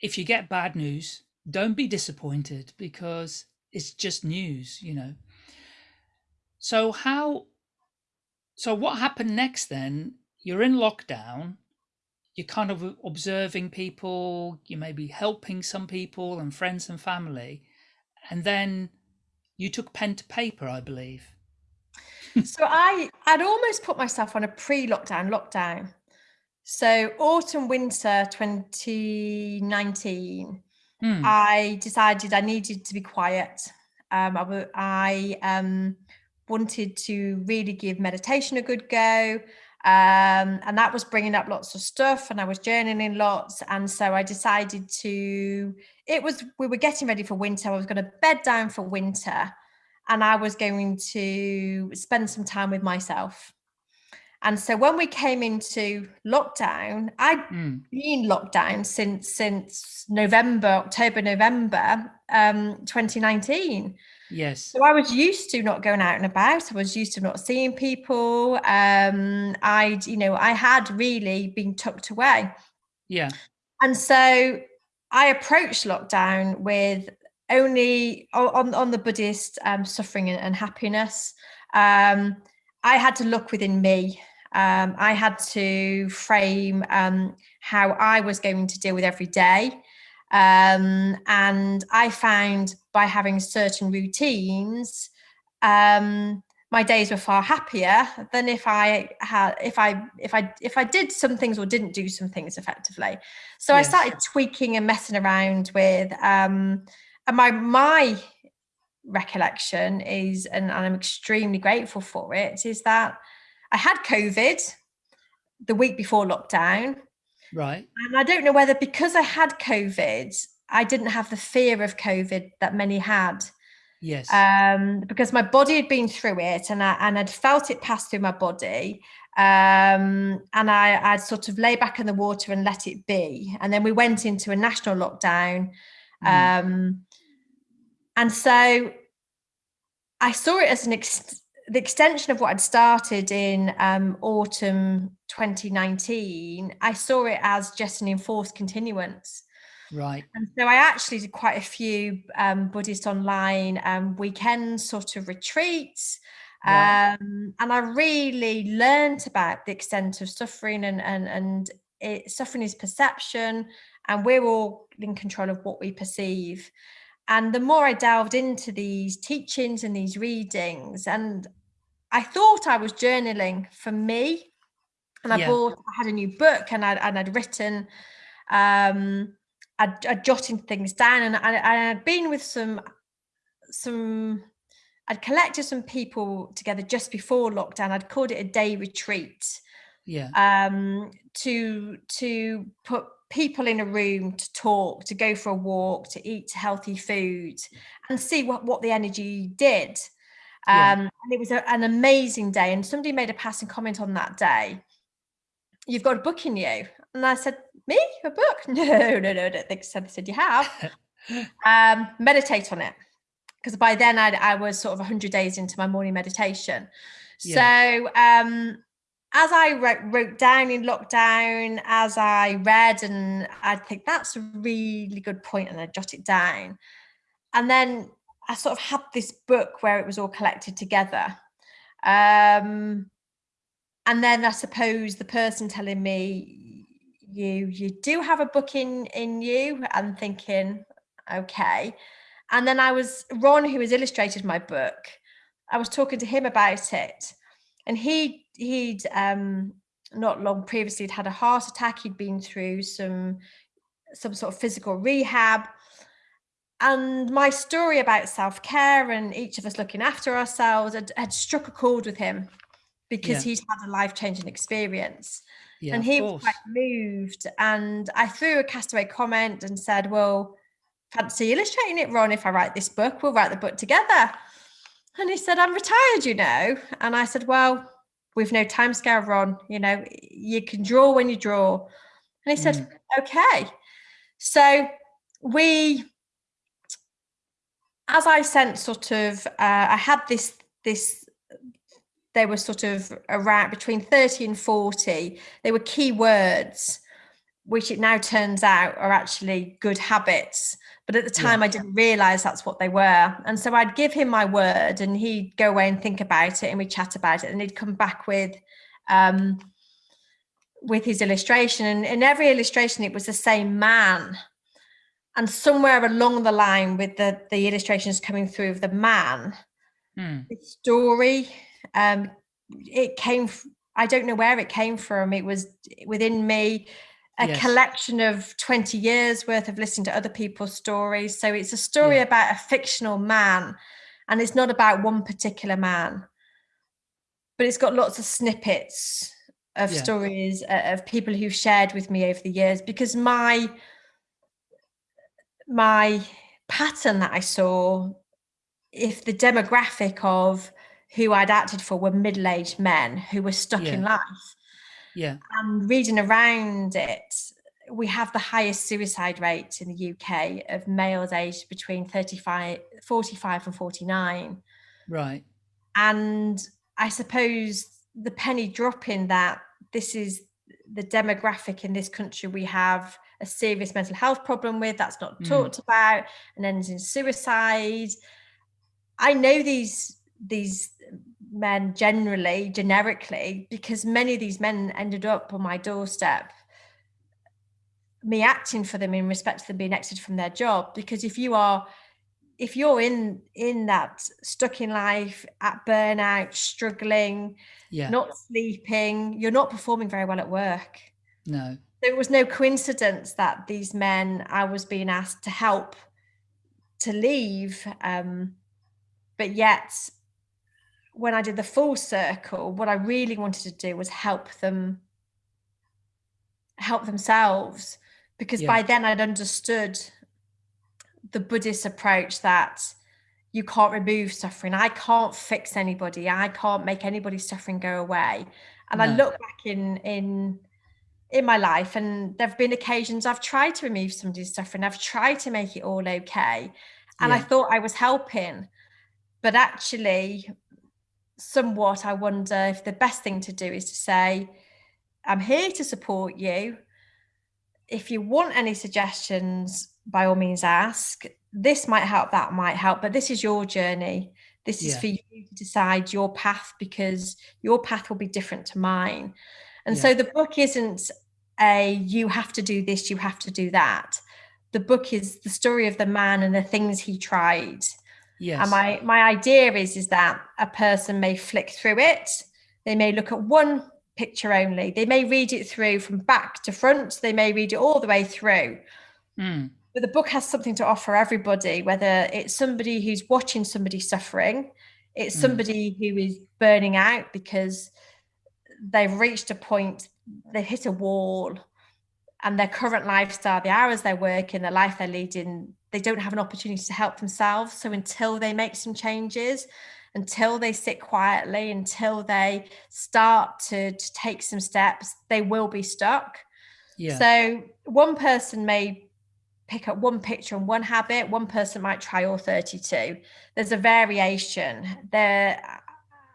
if you get bad news, don't be disappointed because it's just news, you know. So how so what happened next then? You're in lockdown you're kind of observing people, you may be helping some people and friends and family. And then you took pen to paper, I believe. so I I'd almost put myself on a pre-lockdown lockdown. So autumn winter 2019, mm. I decided I needed to be quiet. Um, I, I um, wanted to really give meditation a good go um, and that was bringing up lots of stuff and i was journaling lots and so i decided to it was we were getting ready for winter i was going to bed down for winter and i was going to spend some time with myself and so when we came into lockdown i'd mm. been locked down since since november october november um, 2019 Yes. So I was used to not going out and about. I was used to not seeing people. Um, I'd, you know, I had really been tucked away. Yeah. And so I approached lockdown with only on on the Buddhist um, suffering and, and happiness. Um, I had to look within me. Um, I had to frame um, how I was going to deal with every day. Um, and I found by having certain routines, um, my days were far happier than if I had if I if I if I did some things or didn't do some things effectively. So yes. I started tweaking and messing around with um and my my recollection is and, and I'm extremely grateful for it is that I had COVID the week before lockdown Right. And I don't know whether because I had COVID, I didn't have the fear of COVID that many had. Yes. Um, because my body had been through it and I and I'd felt it pass through my body. Um, and I, I'd sort of lay back in the water and let it be. And then we went into a national lockdown. Mm. Um, and so I saw it as an ex- the extension of what I'd started in um, autumn 2019. I saw it as just an enforced continuance. Right. And so I actually did quite a few um, Buddhist online um, weekend sort of retreats. Um, and I really learned about the extent of suffering and and and it, suffering is perception, and we're all in control of what we perceive. And the more I delved into these teachings and these readings, and I thought I was journaling for me, and I Yeah. bought, I had a new book, and I'd and I'd written, um, I'd, I'd jotting things down, and I, I had been with some some I'd collected some people together just before lockdown. I'd called it a day retreat Yeah. um, to to put people in a room to talk, to go for a walk, to eat healthy food, and see what what the energy did. Yeah. Um, and it was a, an amazing day. And somebody made a passing comment on that day. You've got a book in you, and I said, "Me, a book? No, no, no, I don't think so." They said, "You have." um, meditate on it because by then I'd, I was sort of 100 days into my morning meditation. So um, as I wrote, wrote down in lockdown, as I read, and I think that's a really good point, and I jot it down. And then I sort of had this book where it was all collected together. Um, and then I suppose the person telling me you you do have a book in in you, and thinking, okay. And then I was Ron, who has illustrated my book. I was talking to him about it, and he he'd um, not long previously had had a heart attack. He'd been through some some sort of physical rehab, and my story about self care and each of us looking after ourselves had, had struck a chord with him because Yeah. he's had a life changing experience Yeah. and he was quite moved. And I threw a castaway comment and said, Well, fancy illustrating it, Ron, if I write this book, we'll write the book together. And he said, I'm retired, you know. And I said, Well, we've no time scale, Ron. You know, you can draw when you draw. And he said, mm. Okay. So we as I sent sort of uh, I had this this they were sort of around between 30 and 40 they were key words which it now turns out are actually good habits. But at the Yeah. time i didn't realize that's what they were. And so i'd give him my word and he'd go away and think about it and we'd chat about it and he'd come back with um with his illustration. And in every illustration it was the same man and somewhere along the line with the the illustrations coming through of the man Hmm. the story um it came i don't know where it came from it was within me a Yes. collection of 20 years worth of listening to other people's stories so it's a story Yeah. about a fictional man and it's not about one particular man but it's got lots of snippets of Yeah. stories uh, of people who've shared with me over the years because my my pattern that i saw if the demographic of who I'd acted for were middle-aged men who were stuck in life Yeah. and reading around it we have the highest suicide rate in the UK of males aged between 35 45 and 49 Right. and I suppose the penny dropping that this is the demographic in this country we have a serious mental health problem with that's not Mm. talked about and ends in suicide. I know these these men generally, generically, because many of these men ended up on my doorstep. Me acting for them in respect to them being exited from their job. Because if you are if you're in in that stuck in life at burnout struggling Yeah. not sleeping you're not performing very well at work no. There was no coincidence that these men i was being asked to help to leave um but yet when i did the full circle what i really wanted to do was help them help themselves because Yeah. by then I'd understood the Buddhist approach that you can't remove suffering. I can't fix anybody. I can't make anybody's suffering go away. And I look back in in in my life and there've been occasions I've tried to remove somebody's suffering. I've tried to make it all okay. And I thought I was helping. But actually, somewhat I wonder if the best thing to do is to say, I'm here to support you. If you want any suggestions, by all means ask. This might help, that might help, but this is your journey. This is Yeah. for you to decide your path because your path will be different to mine. And Yeah. so the book isn't a you have to do this, you have to do that. The book is the story of the man and the things he tried. Yes. And my my idea is is that a person may flick through it. They may look at one picture only. They may read it through from back to front. They may read it all the way through. Mm. But the book has something to offer everybody, whether it's somebody who's watching somebody suffering, it's Mm. somebody who is burning out because they've reached a point, they've hit a wall, and their current lifestyle, the hours they're working, the life they're leading, they don't have an opportunity to help themselves. So until they make some changes, until they sit quietly, until they start to, to take some steps, they will be stuck. Yeah. So one person may pick up one picture and one habit, one person might try all 32. There's a variation. There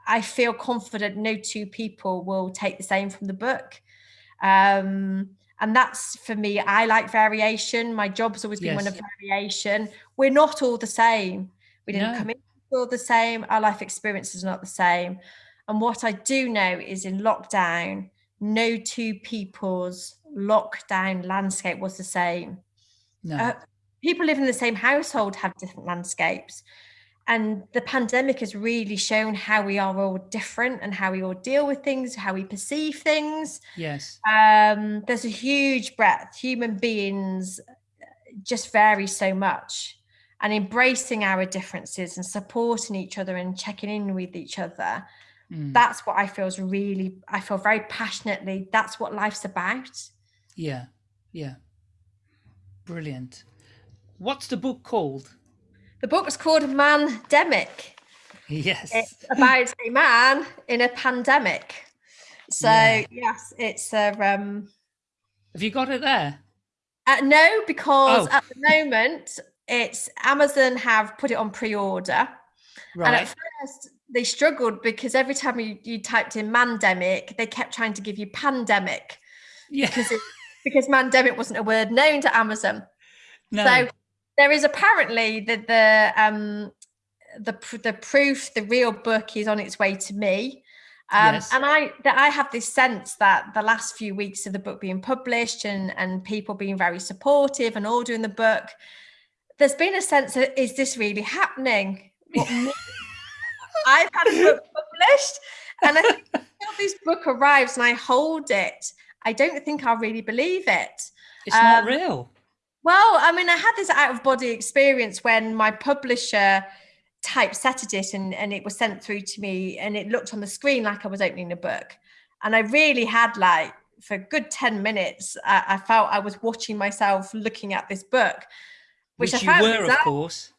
I feel confident no two people will take the same from the book. Um, and that's for me, I like variation. My job's always been one of variation. We're not all the same. We didn't No. come in all the same. Our life experience is not the same. And what I do know is in lockdown, no two people's lockdown landscape was the same. no. Uh, people living in the same household have different landscapes. And the pandemic has really shown how we are all different and how we all deal with things, how we perceive things. yes. Um, there's a huge breadth. Human beings just vary so much. And embracing our differences and supporting each other and checking in with each other, Mm. that's what I feel is really, I feel very passionately, that's what life's about. Yeah. Yeah. Brilliant. What's the book called? The book was called Mandemic. Yes. It's about a man in a pandemic. So Yeah. yes, it's a um Have you got it there? uh, no, because Oh. at the moment it's Amazon have put it on pre-order. right. And at first they struggled because every time you, you typed in mandemic, they kept trying to give you pandemic yeah. because it, because mandemic wasn't a word known to Amazon. no. So there is apparently the the um the the proof, the real book is on its way to me. Um, Yes. And I that I have this sense that the last few weeks of the book being published and and people being very supportive and ordering the book, there's been a sense of is this really happening? I've had a book published, and I think until this book arrives and I hold it, I don't think I'll really believe it. it's not um, real. Well, I mean, I had this out of body experience when my publisher typesetted it and, and it was sent through to me and it looked on the screen like I was opening a book. And I really had like, for a good 10 minutes, I, I felt I was watching myself looking at this book, which, Which, I you found were, of course.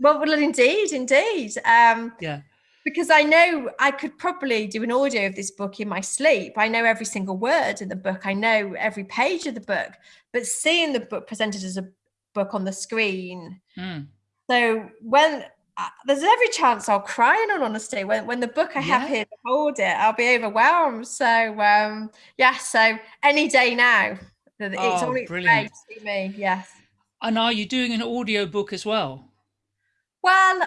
Well, well, indeed, indeed. Um, Yeah. Because I know I could probably do an audio of this book in my sleep. I know every single word in the book. I know every page of the book. But seeing the book presented as a book on the screen, Mm. so when uh, there's every chance I'll cry in all honesty. When when the book I have Yeah. here to hold it, I'll be overwhelmed. So um yeah, so any day now. that It's Oh, on its way to me, yes. And are you doing an audio book as well? Well,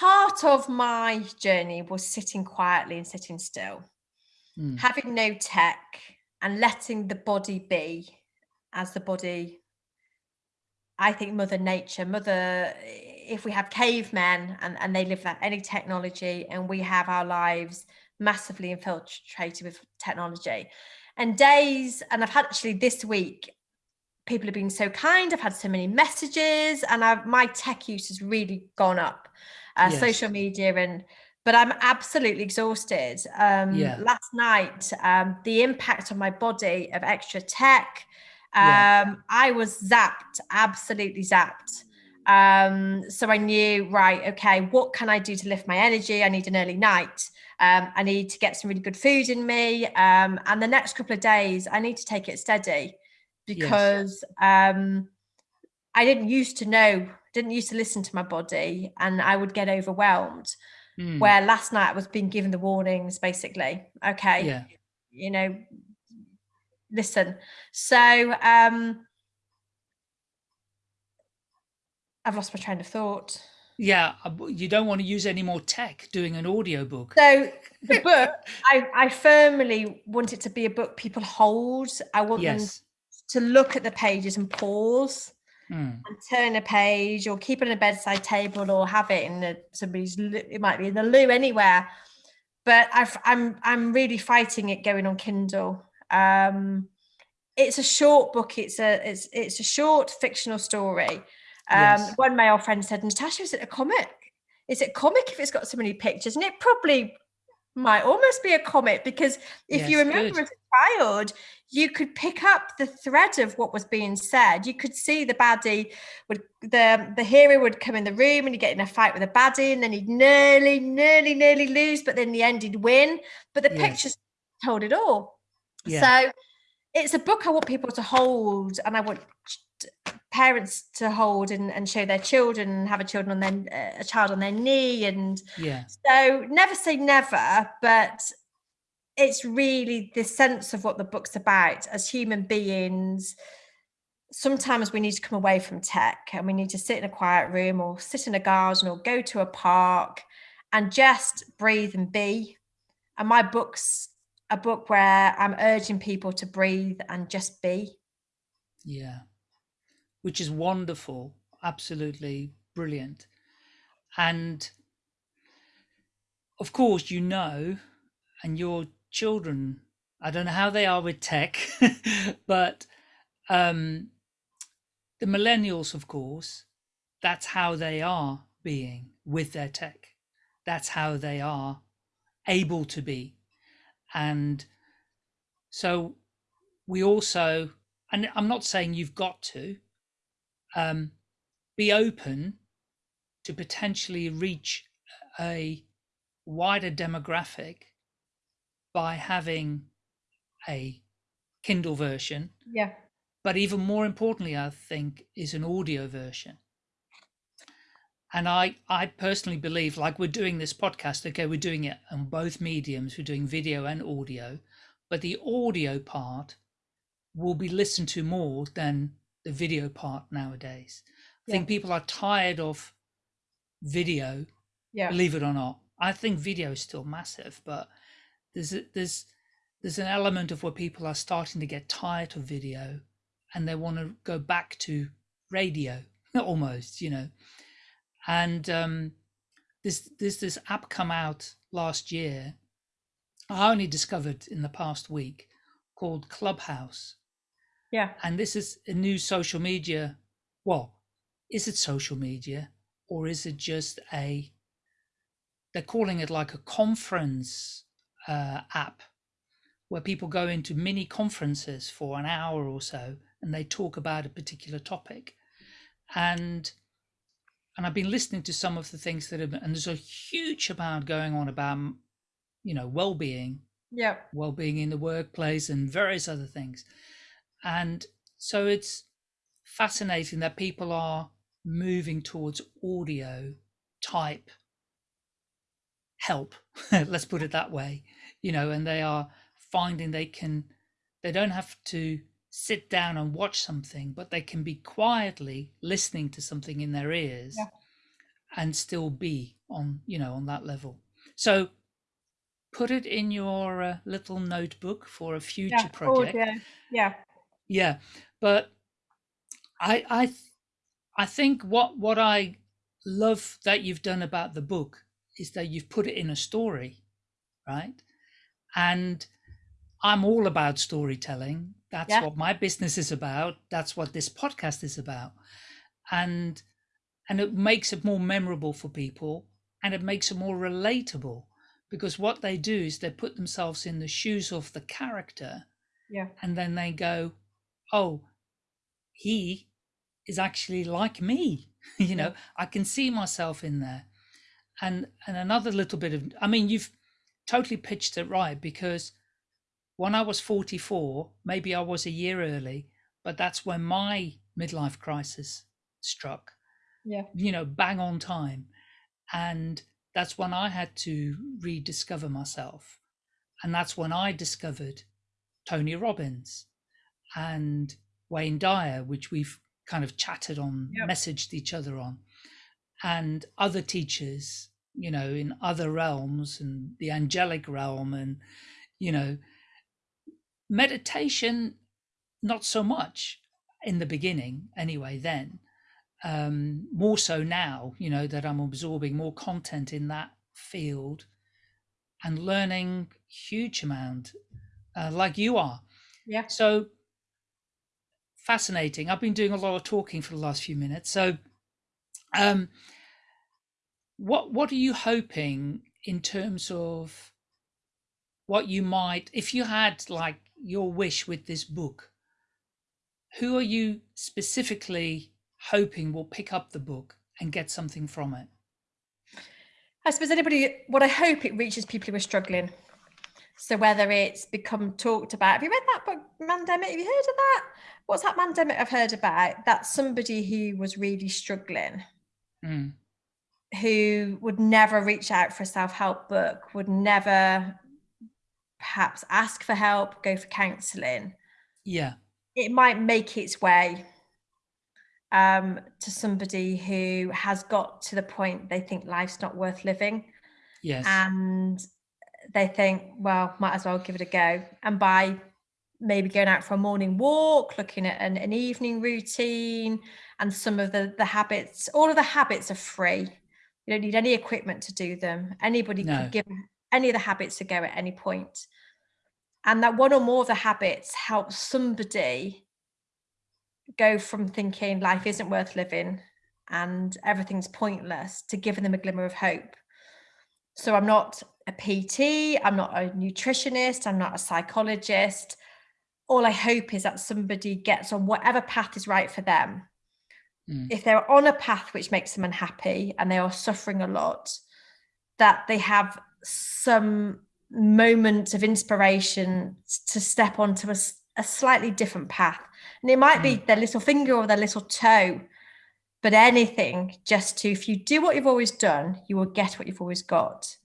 part of my journey was sitting quietly and sitting still, Mm. having no tech and letting the body be as the body. I think Mother Nature, Mother, if we have cavemen and, and they live without any technology and we have our lives massively infiltrated with technology. And days, and I've had actually this week, people have been so kind. I've had so many messages, and I've, my tech use has really gone up. Uh, Yes. Social media and but I'm absolutely exhausted. Um, Yeah. Last night, um, the impact on my body of extra tech, um, Yeah. I was zapped, absolutely zapped. Um, so I knew, right, okay, what can I do to lift my energy? I need an early night. Um, I need to get some really good food in me. Um, and the next couple of days, I need to take it steady because um, I didn't used to know, didn't used to listen to my body, and I would get overwhelmed. Mm, Where last night I was being given the warnings, basically. Okay, yeah. you know, listen. So um, I've lost my train of thought. Yeah. uh, You don't want to use any more tech doing an audiobook. So the book, I, I firmly want it to be a book people hold. I want them to look at the pages and pause Mm, and turn a page or keep it on a bedside table or have it in a, somebody's it might be in the loo anywhere. But I've, i'm i'm really fighting it going on kindle. Um it's a short book it's a it's it's a short fictional story. Um Yes. one male friend said natasha is it a comic? Is it comic if it's got so many pictures? And it probably might almost be a comic because if you remember good. as a child you could pick up the thread of what was being said you could see the baddie would the the hero would come in the room and he'd get in a fight with a baddie and then he'd nearly nearly nearly lose but then the end he'd win but the pictures told it all Yeah. so it's a book i want people to hold and i want parents to hold and, and show their children and have a children on their a child on their knee and Yeah. so never say never, but it's really the sense of what the book's about as human beings. Sometimes we need to come away from tech and we need to sit in a quiet room or sit in a garden or go to a park and just breathe and be. And my book's a book where I'm urging people to breathe and just be. Yeah. Which is wonderful. Absolutely brilliant. And of course, you know, and your children, I don't know how they are with tech, but um, the millennials, of course, that's how they are being with their tech. That's how they are able to be. And so we also, and I'm not saying you've got to, um, be open to potentially reach a wider demographic by having a Kindle version, Yeah. but even more importantly, I think, is an audio version. And I, I personally believe, like we're doing this podcast, okay, we're doing it on both mediums, we're doing video and audio, but the audio part will be listened to more than the video part nowadays. I think people are tired of video Yeah. believe it or not. I think video is still massive, but there's a, there's there's an element of where people are starting to get tired of video and they want to go back to radio almost, you know. And um, this this this app come out last year. I only discovered in the past week called Clubhouse Yeah. and this is a new social media well is it social media or is it just a they're calling it like a conference uh, app where people go into mini conferences for an hour or so and they talk about a particular topic. And and i've been listening to some of the things that have and there's a huge amount going on about you know well-being. Yeah. well-being in the workplace and various other things. And so it's fascinating that people are moving towards audio type help let's put it that way you know and they are finding they can they don't have to sit down and watch something but they can be quietly listening to something in their ears Yeah. and still be on you know on that level so put it in your uh, little notebook for a future Yeah. project Audio. Yeah. yeah but i i i think what what i love that you've done about the book is that you've put it in a story right? And i'm all about storytelling. That's Yeah. what my business is about. That's what this podcast is about. And and it makes it more memorable for people and it makes it more relatable because what they do is they put themselves in the shoes of the character Yeah. and then they go oh he is actually like me you know? I can see myself in there and and another little bit of i mean you've totally pitched it right because when i was 44 maybe i was a year early but that's when my midlife crisis struck Yeah. you know bang on time and that's when i had to rediscover myself and that's when i discovered tony robbins and wayne dyer which we've kind of chatted on Yep. messaged each other on and other teachers you know in other realms and the angelic realm and you know meditation not so much in the beginning anyway then um more so now you know that i'm absorbing more content in that field and learning huge amount uh, like you are. Yeah. so fascinating. I've been doing a lot of talking for the last few minutes. So um what what are you hoping in terms of what you might if you had like your wish with this book who are you specifically hoping will pick up the book and get something from it I suppose anybody, what I hope it reaches people who are struggling. So whether it's become talked about, have you read that book, Mandemic? Have you heard of that? What's that Mandemic I've heard about? That's somebody who was really struggling, Mm, who would never reach out for a self-help book, would never perhaps ask for help, go for counselling. yeah It might make its way um, to somebody who has got to the point they think life's not worth living. yes and they think, well, might as well give it a go. And by maybe going out for a morning walk, looking at an, an evening routine, and some of the the habits, all of the habits are free. You don't need any equipment to do them. Anybody No. could give any of the habits a go at any point. And that one or more of the habits help somebody go from thinking life isn't worth living and everything's pointless to giving them a glimmer of hope. So I'm not a PT, I'm not a nutritionist, I'm not a psychologist. All I hope is that somebody gets on whatever path is right for them. Mm. If they're on a path which makes them unhappy and they are suffering a lot, that they have some moment of inspiration to step onto a slightly different path. And it might be their little finger or their little toe, but anything just to, if you do what you've always done, you will get what you've always got.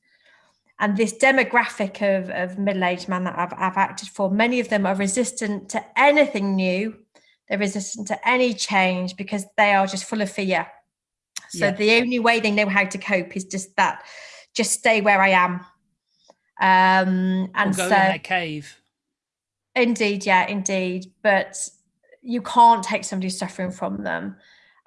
And this demographic of, of middle aged men that I've, I've acted for, many of them are resistant to anything new. They're resistant to any change because they are just full of fear. So Yeah. the only way they know how to cope is just that, just stay where I am. Um, and go so in their cave Indeed, yeah, indeed. But you can't take somebody who's suffering from them.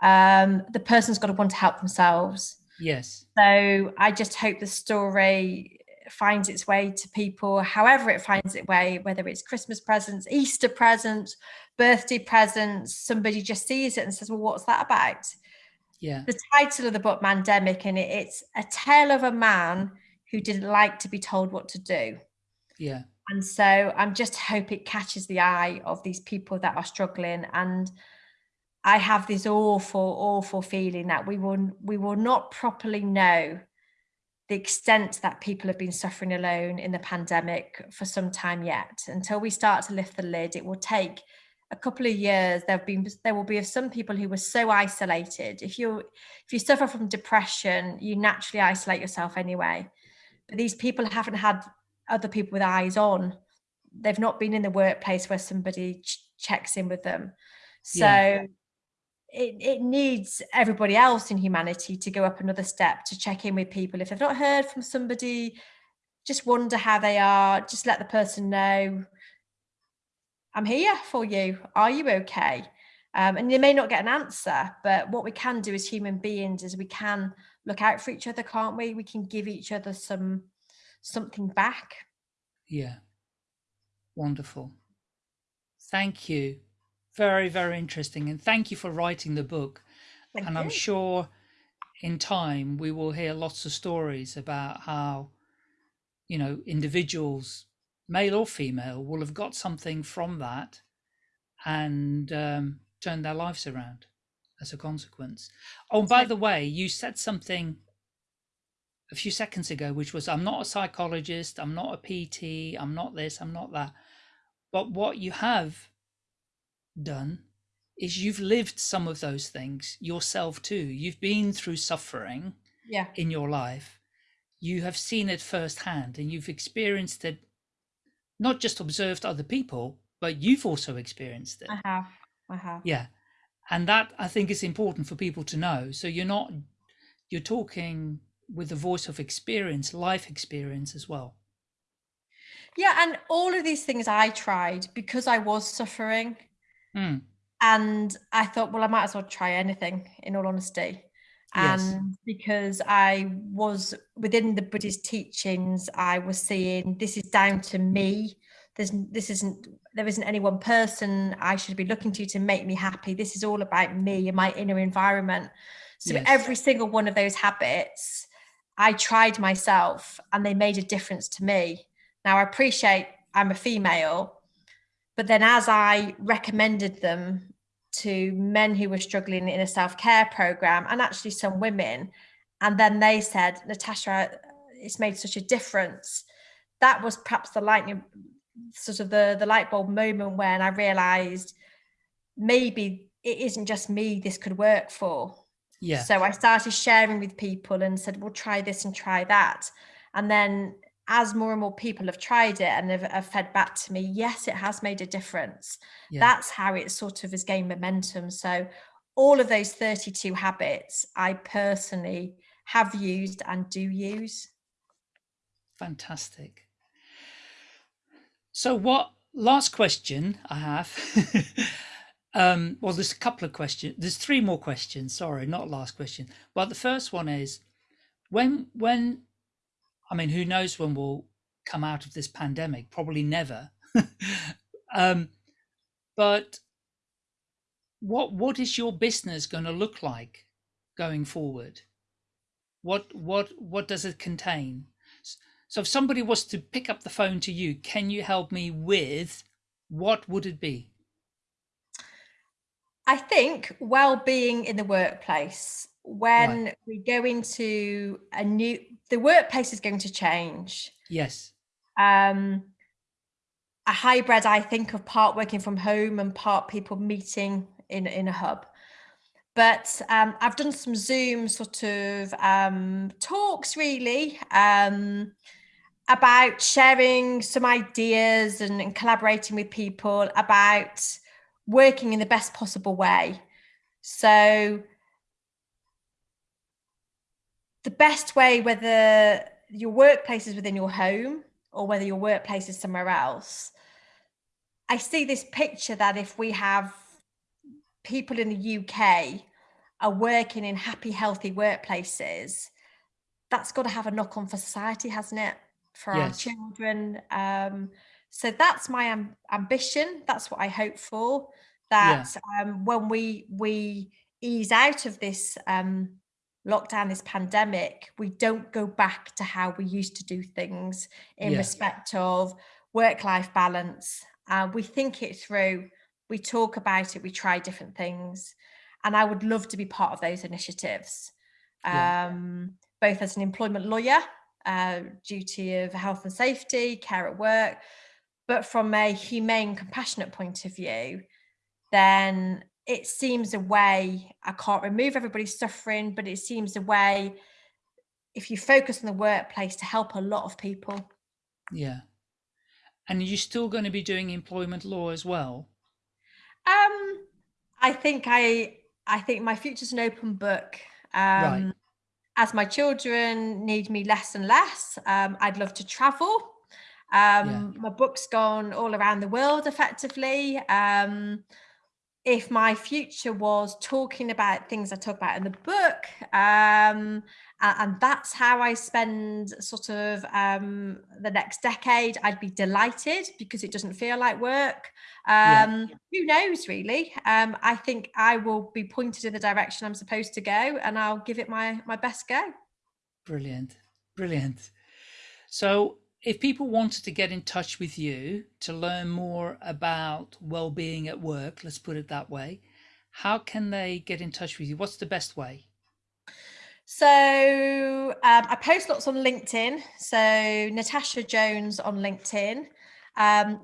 Um, the person's got to want to help themselves. yes So I just hope the story finds its way to people, however it finds its way, whether it's Christmas presents, Easter presents, birthday presents, somebody just sees it and says, Well, what's that about? yeah The title of the book, Mandemic, and it, it's a tale of a man who didn't like to be told what to do. yeah And so I'm just hope it catches the eye of these people that are struggling. And I have this awful, awful feeling that we will we will not properly know the extent that people have been suffering alone in the pandemic for some time yet. Until we start to lift the lid, it will take a couple of years. There have been there will be some people who were so isolated. If you if you suffer from depression, you naturally isolate yourself anyway. But these people haven't had other people with eyes on. They've not been in the workplace where somebody ch- checks in with them. So Yeah. It, it needs everybody else in humanity to go up another step to check in with people. If they've not heard from somebody, just wonder how they are, just let the person know I'm here for you. Are you okay? Um, and you may not get an answer, but what we can do as human beings is we can look out for each other, can't we? We can give each other some something back. Yeah. Wonderful. Thank you. Very, very interesting. And thank you for writing the book. Thank and I'm sure in time we will hear lots of stories about how you know individuals male or female will have got something from that and um, turned their lives around as a consequence oh by the way you said something a few seconds ago which was i'm not a psychologist i'm not a pt i'm not this i'm not that but what you have done is you've lived some of those things yourself too. You've been through suffering yeah. in your life. You have seen it firsthand and you've experienced it, not just observed other people, but you've also experienced it. I have. I have. Yeah. And that I think is important for people to know. So you're not, you're talking with the voice of experience, life experience as well. Yeah. And all of these things I tried because I was suffering. Mm and I thought, well, I might as well try anything, in all honesty. And yes. because I was within the Buddhist teachings, I was seeing this is down to me. There's this isn't there isn't any one person I should be looking to to make me happy. This is all about me and my inner environment. So yes. every single one of those habits, I tried myself and they made a difference to me. Now I appreciate I'm a female, but then as I recommended them to men who were struggling in a self-care program and actually some women and then they said natasha it's made such a difference. That was perhaps the lightning sort of the the light bulb moment when i realized maybe it isn't just me this could work for. Yeah. So i started sharing with people and said well try this and try that. And then as more and more people have tried it and have, have, fed back to me, yes, it has made a difference. Yeah. That's how it sort of has gained momentum. So all of those 32 habits I personally have used and do use. Fantastic. So what last question I have um well there's a couple of questions there's three more questions sorry not last question well the first one is when when I mean, who knows when we'll come out of this pandemic? Probably never. um, but what what is your business going to look like going forward? What what what does it contain? So if somebody was to pick up the phone to you, can you help me with what would it be? I think well-being in the workplace when right. we go into a new the workplace is going to change yes um a hybrid i think of part working from home and part people meeting in in a hub but um, I've done some Zoom sort of um, talks really um, about sharing some ideas and, and, collaborating with people about working in the best possible way. So the best way, whether your workplace is within your home or whether your workplace is somewhere else, I see this picture that if we have people in the UK are working in happy, healthy workplaces, that's got to have a knock on for society, hasn't it? For yes. our children. Um, so that's my am- ambition. That's what I hope for. That yeah. um, when we we ease out of this um, lockdown, this pandemic, we don't go back to how we used to do things in yeah. respect of work-life balance. Uh, we think it through, we talk about it, we try different things. And I would love to be part of those initiatives, yeah. um, both as an employment lawyer, uh, duty of health and safety, care at work, but from a humane, compassionate point of view, then it seems a way i can't remove everybody's suffering but it seems a way if you focus on the workplace to help a lot of people. Yeah. And you're still going to be doing employment law as well? Um i think i i think my future's an open book. Um right. as my children need me less and less um i'd love to travel. Um yeah. my book's gone all around the world effectively. Um if my future was talking about things I talk about in the book, um, and, that's how I spend sort of um, the next decade, I'd be delighted because it doesn't feel like work. Um, yeah. Who knows, really? Um, I think I will be pointed in the direction I'm supposed to go, and I'll give it my my best go. Brilliant, brilliant. So, if people wanted to get in touch with you to learn more about well-being at work, let's put it that way, how can they get in touch with you? What's the best way? So um, I post lots on LinkedIn. So Natasha Jones on LinkedIn. Um,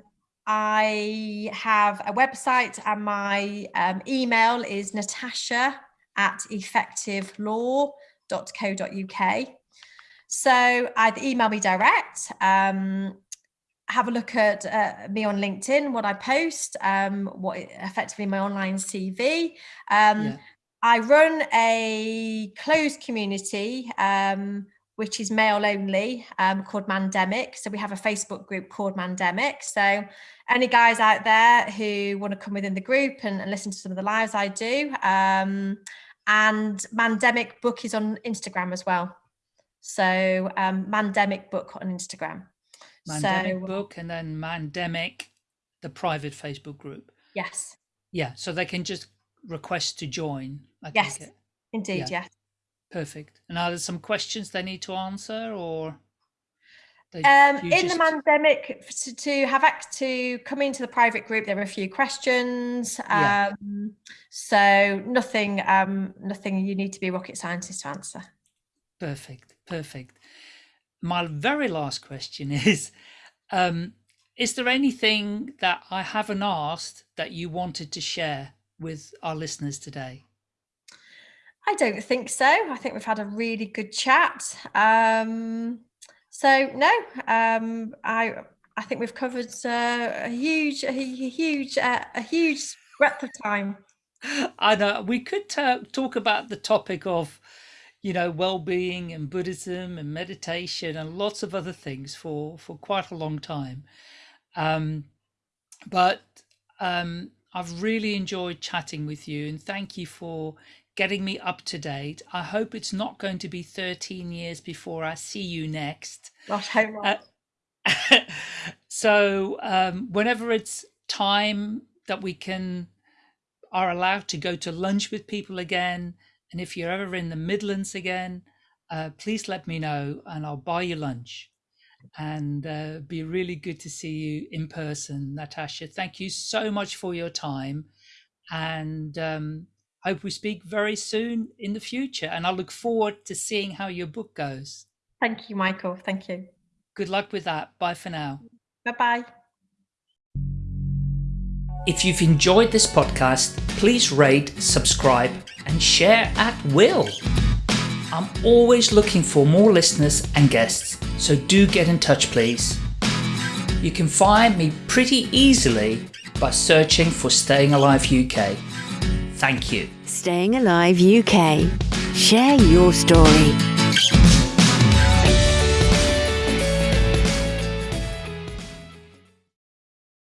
I have a website and my um, email is natasha at effectivelaw.co.uk. So either email me direct, um, have a look at uh, me on LinkedIn, what I post, um, what effectively my online CV. Um, yeah. I run a closed community, um, which is male only, um, called Mandemic. So we have a Facebook group called Mandemic. So any guys out there who want to come within the group and, and listen to some of the lives I do, um, and Mandemic Book is on Instagram as well. So um, Mandemic Book on Instagram. Mandemic so, Book and then Mandemic, the private Facebook group. Yes. Yeah, so they can just request to join. I yes, indeed, yeah. yes. Perfect. And are there some questions they need to answer or? um, in just... the pandemic, to, to have act to come into the private group, there are a few questions. Um, yeah. So nothing, um, nothing you need to be a rocket scientist to answer. Perfect, perfect. My very last question is, um, is there anything that I haven't asked that you wanted to share with our listeners today? I don't think so. I think we've had a really good chat. Um, so no, um, I I think we've covered uh, a huge, a huge, uh, a huge breadth of time. I know we could talk about the topic of you know, well-being and Buddhism and meditation and lots of other things for for quite a long time. Um, but um, I've really enjoyed chatting with you and thank you for getting me up to date. I hope it's not going to be 13 years before I see you next. Gosh, how uh, so um, whenever it's time that we can are allowed to go to lunch with people again, and if you're ever in the Midlands again, uh, please let me know and I'll buy you lunch. And uh, be really good to see you in person, Natasha. Thank you so much for your time. And um, hope we speak very soon in the future. And I look forward to seeing how your book goes. Thank you, Michael. Thank you. Good luck with that. Bye for now. Bye bye. If you've enjoyed this podcast, please rate, subscribe, and share at will. I'm always looking for more listeners and guests, so do get in touch, please. You can find me pretty easily by searching for Staying Alive UK. Thank you. Staying Alive UK. Share your story.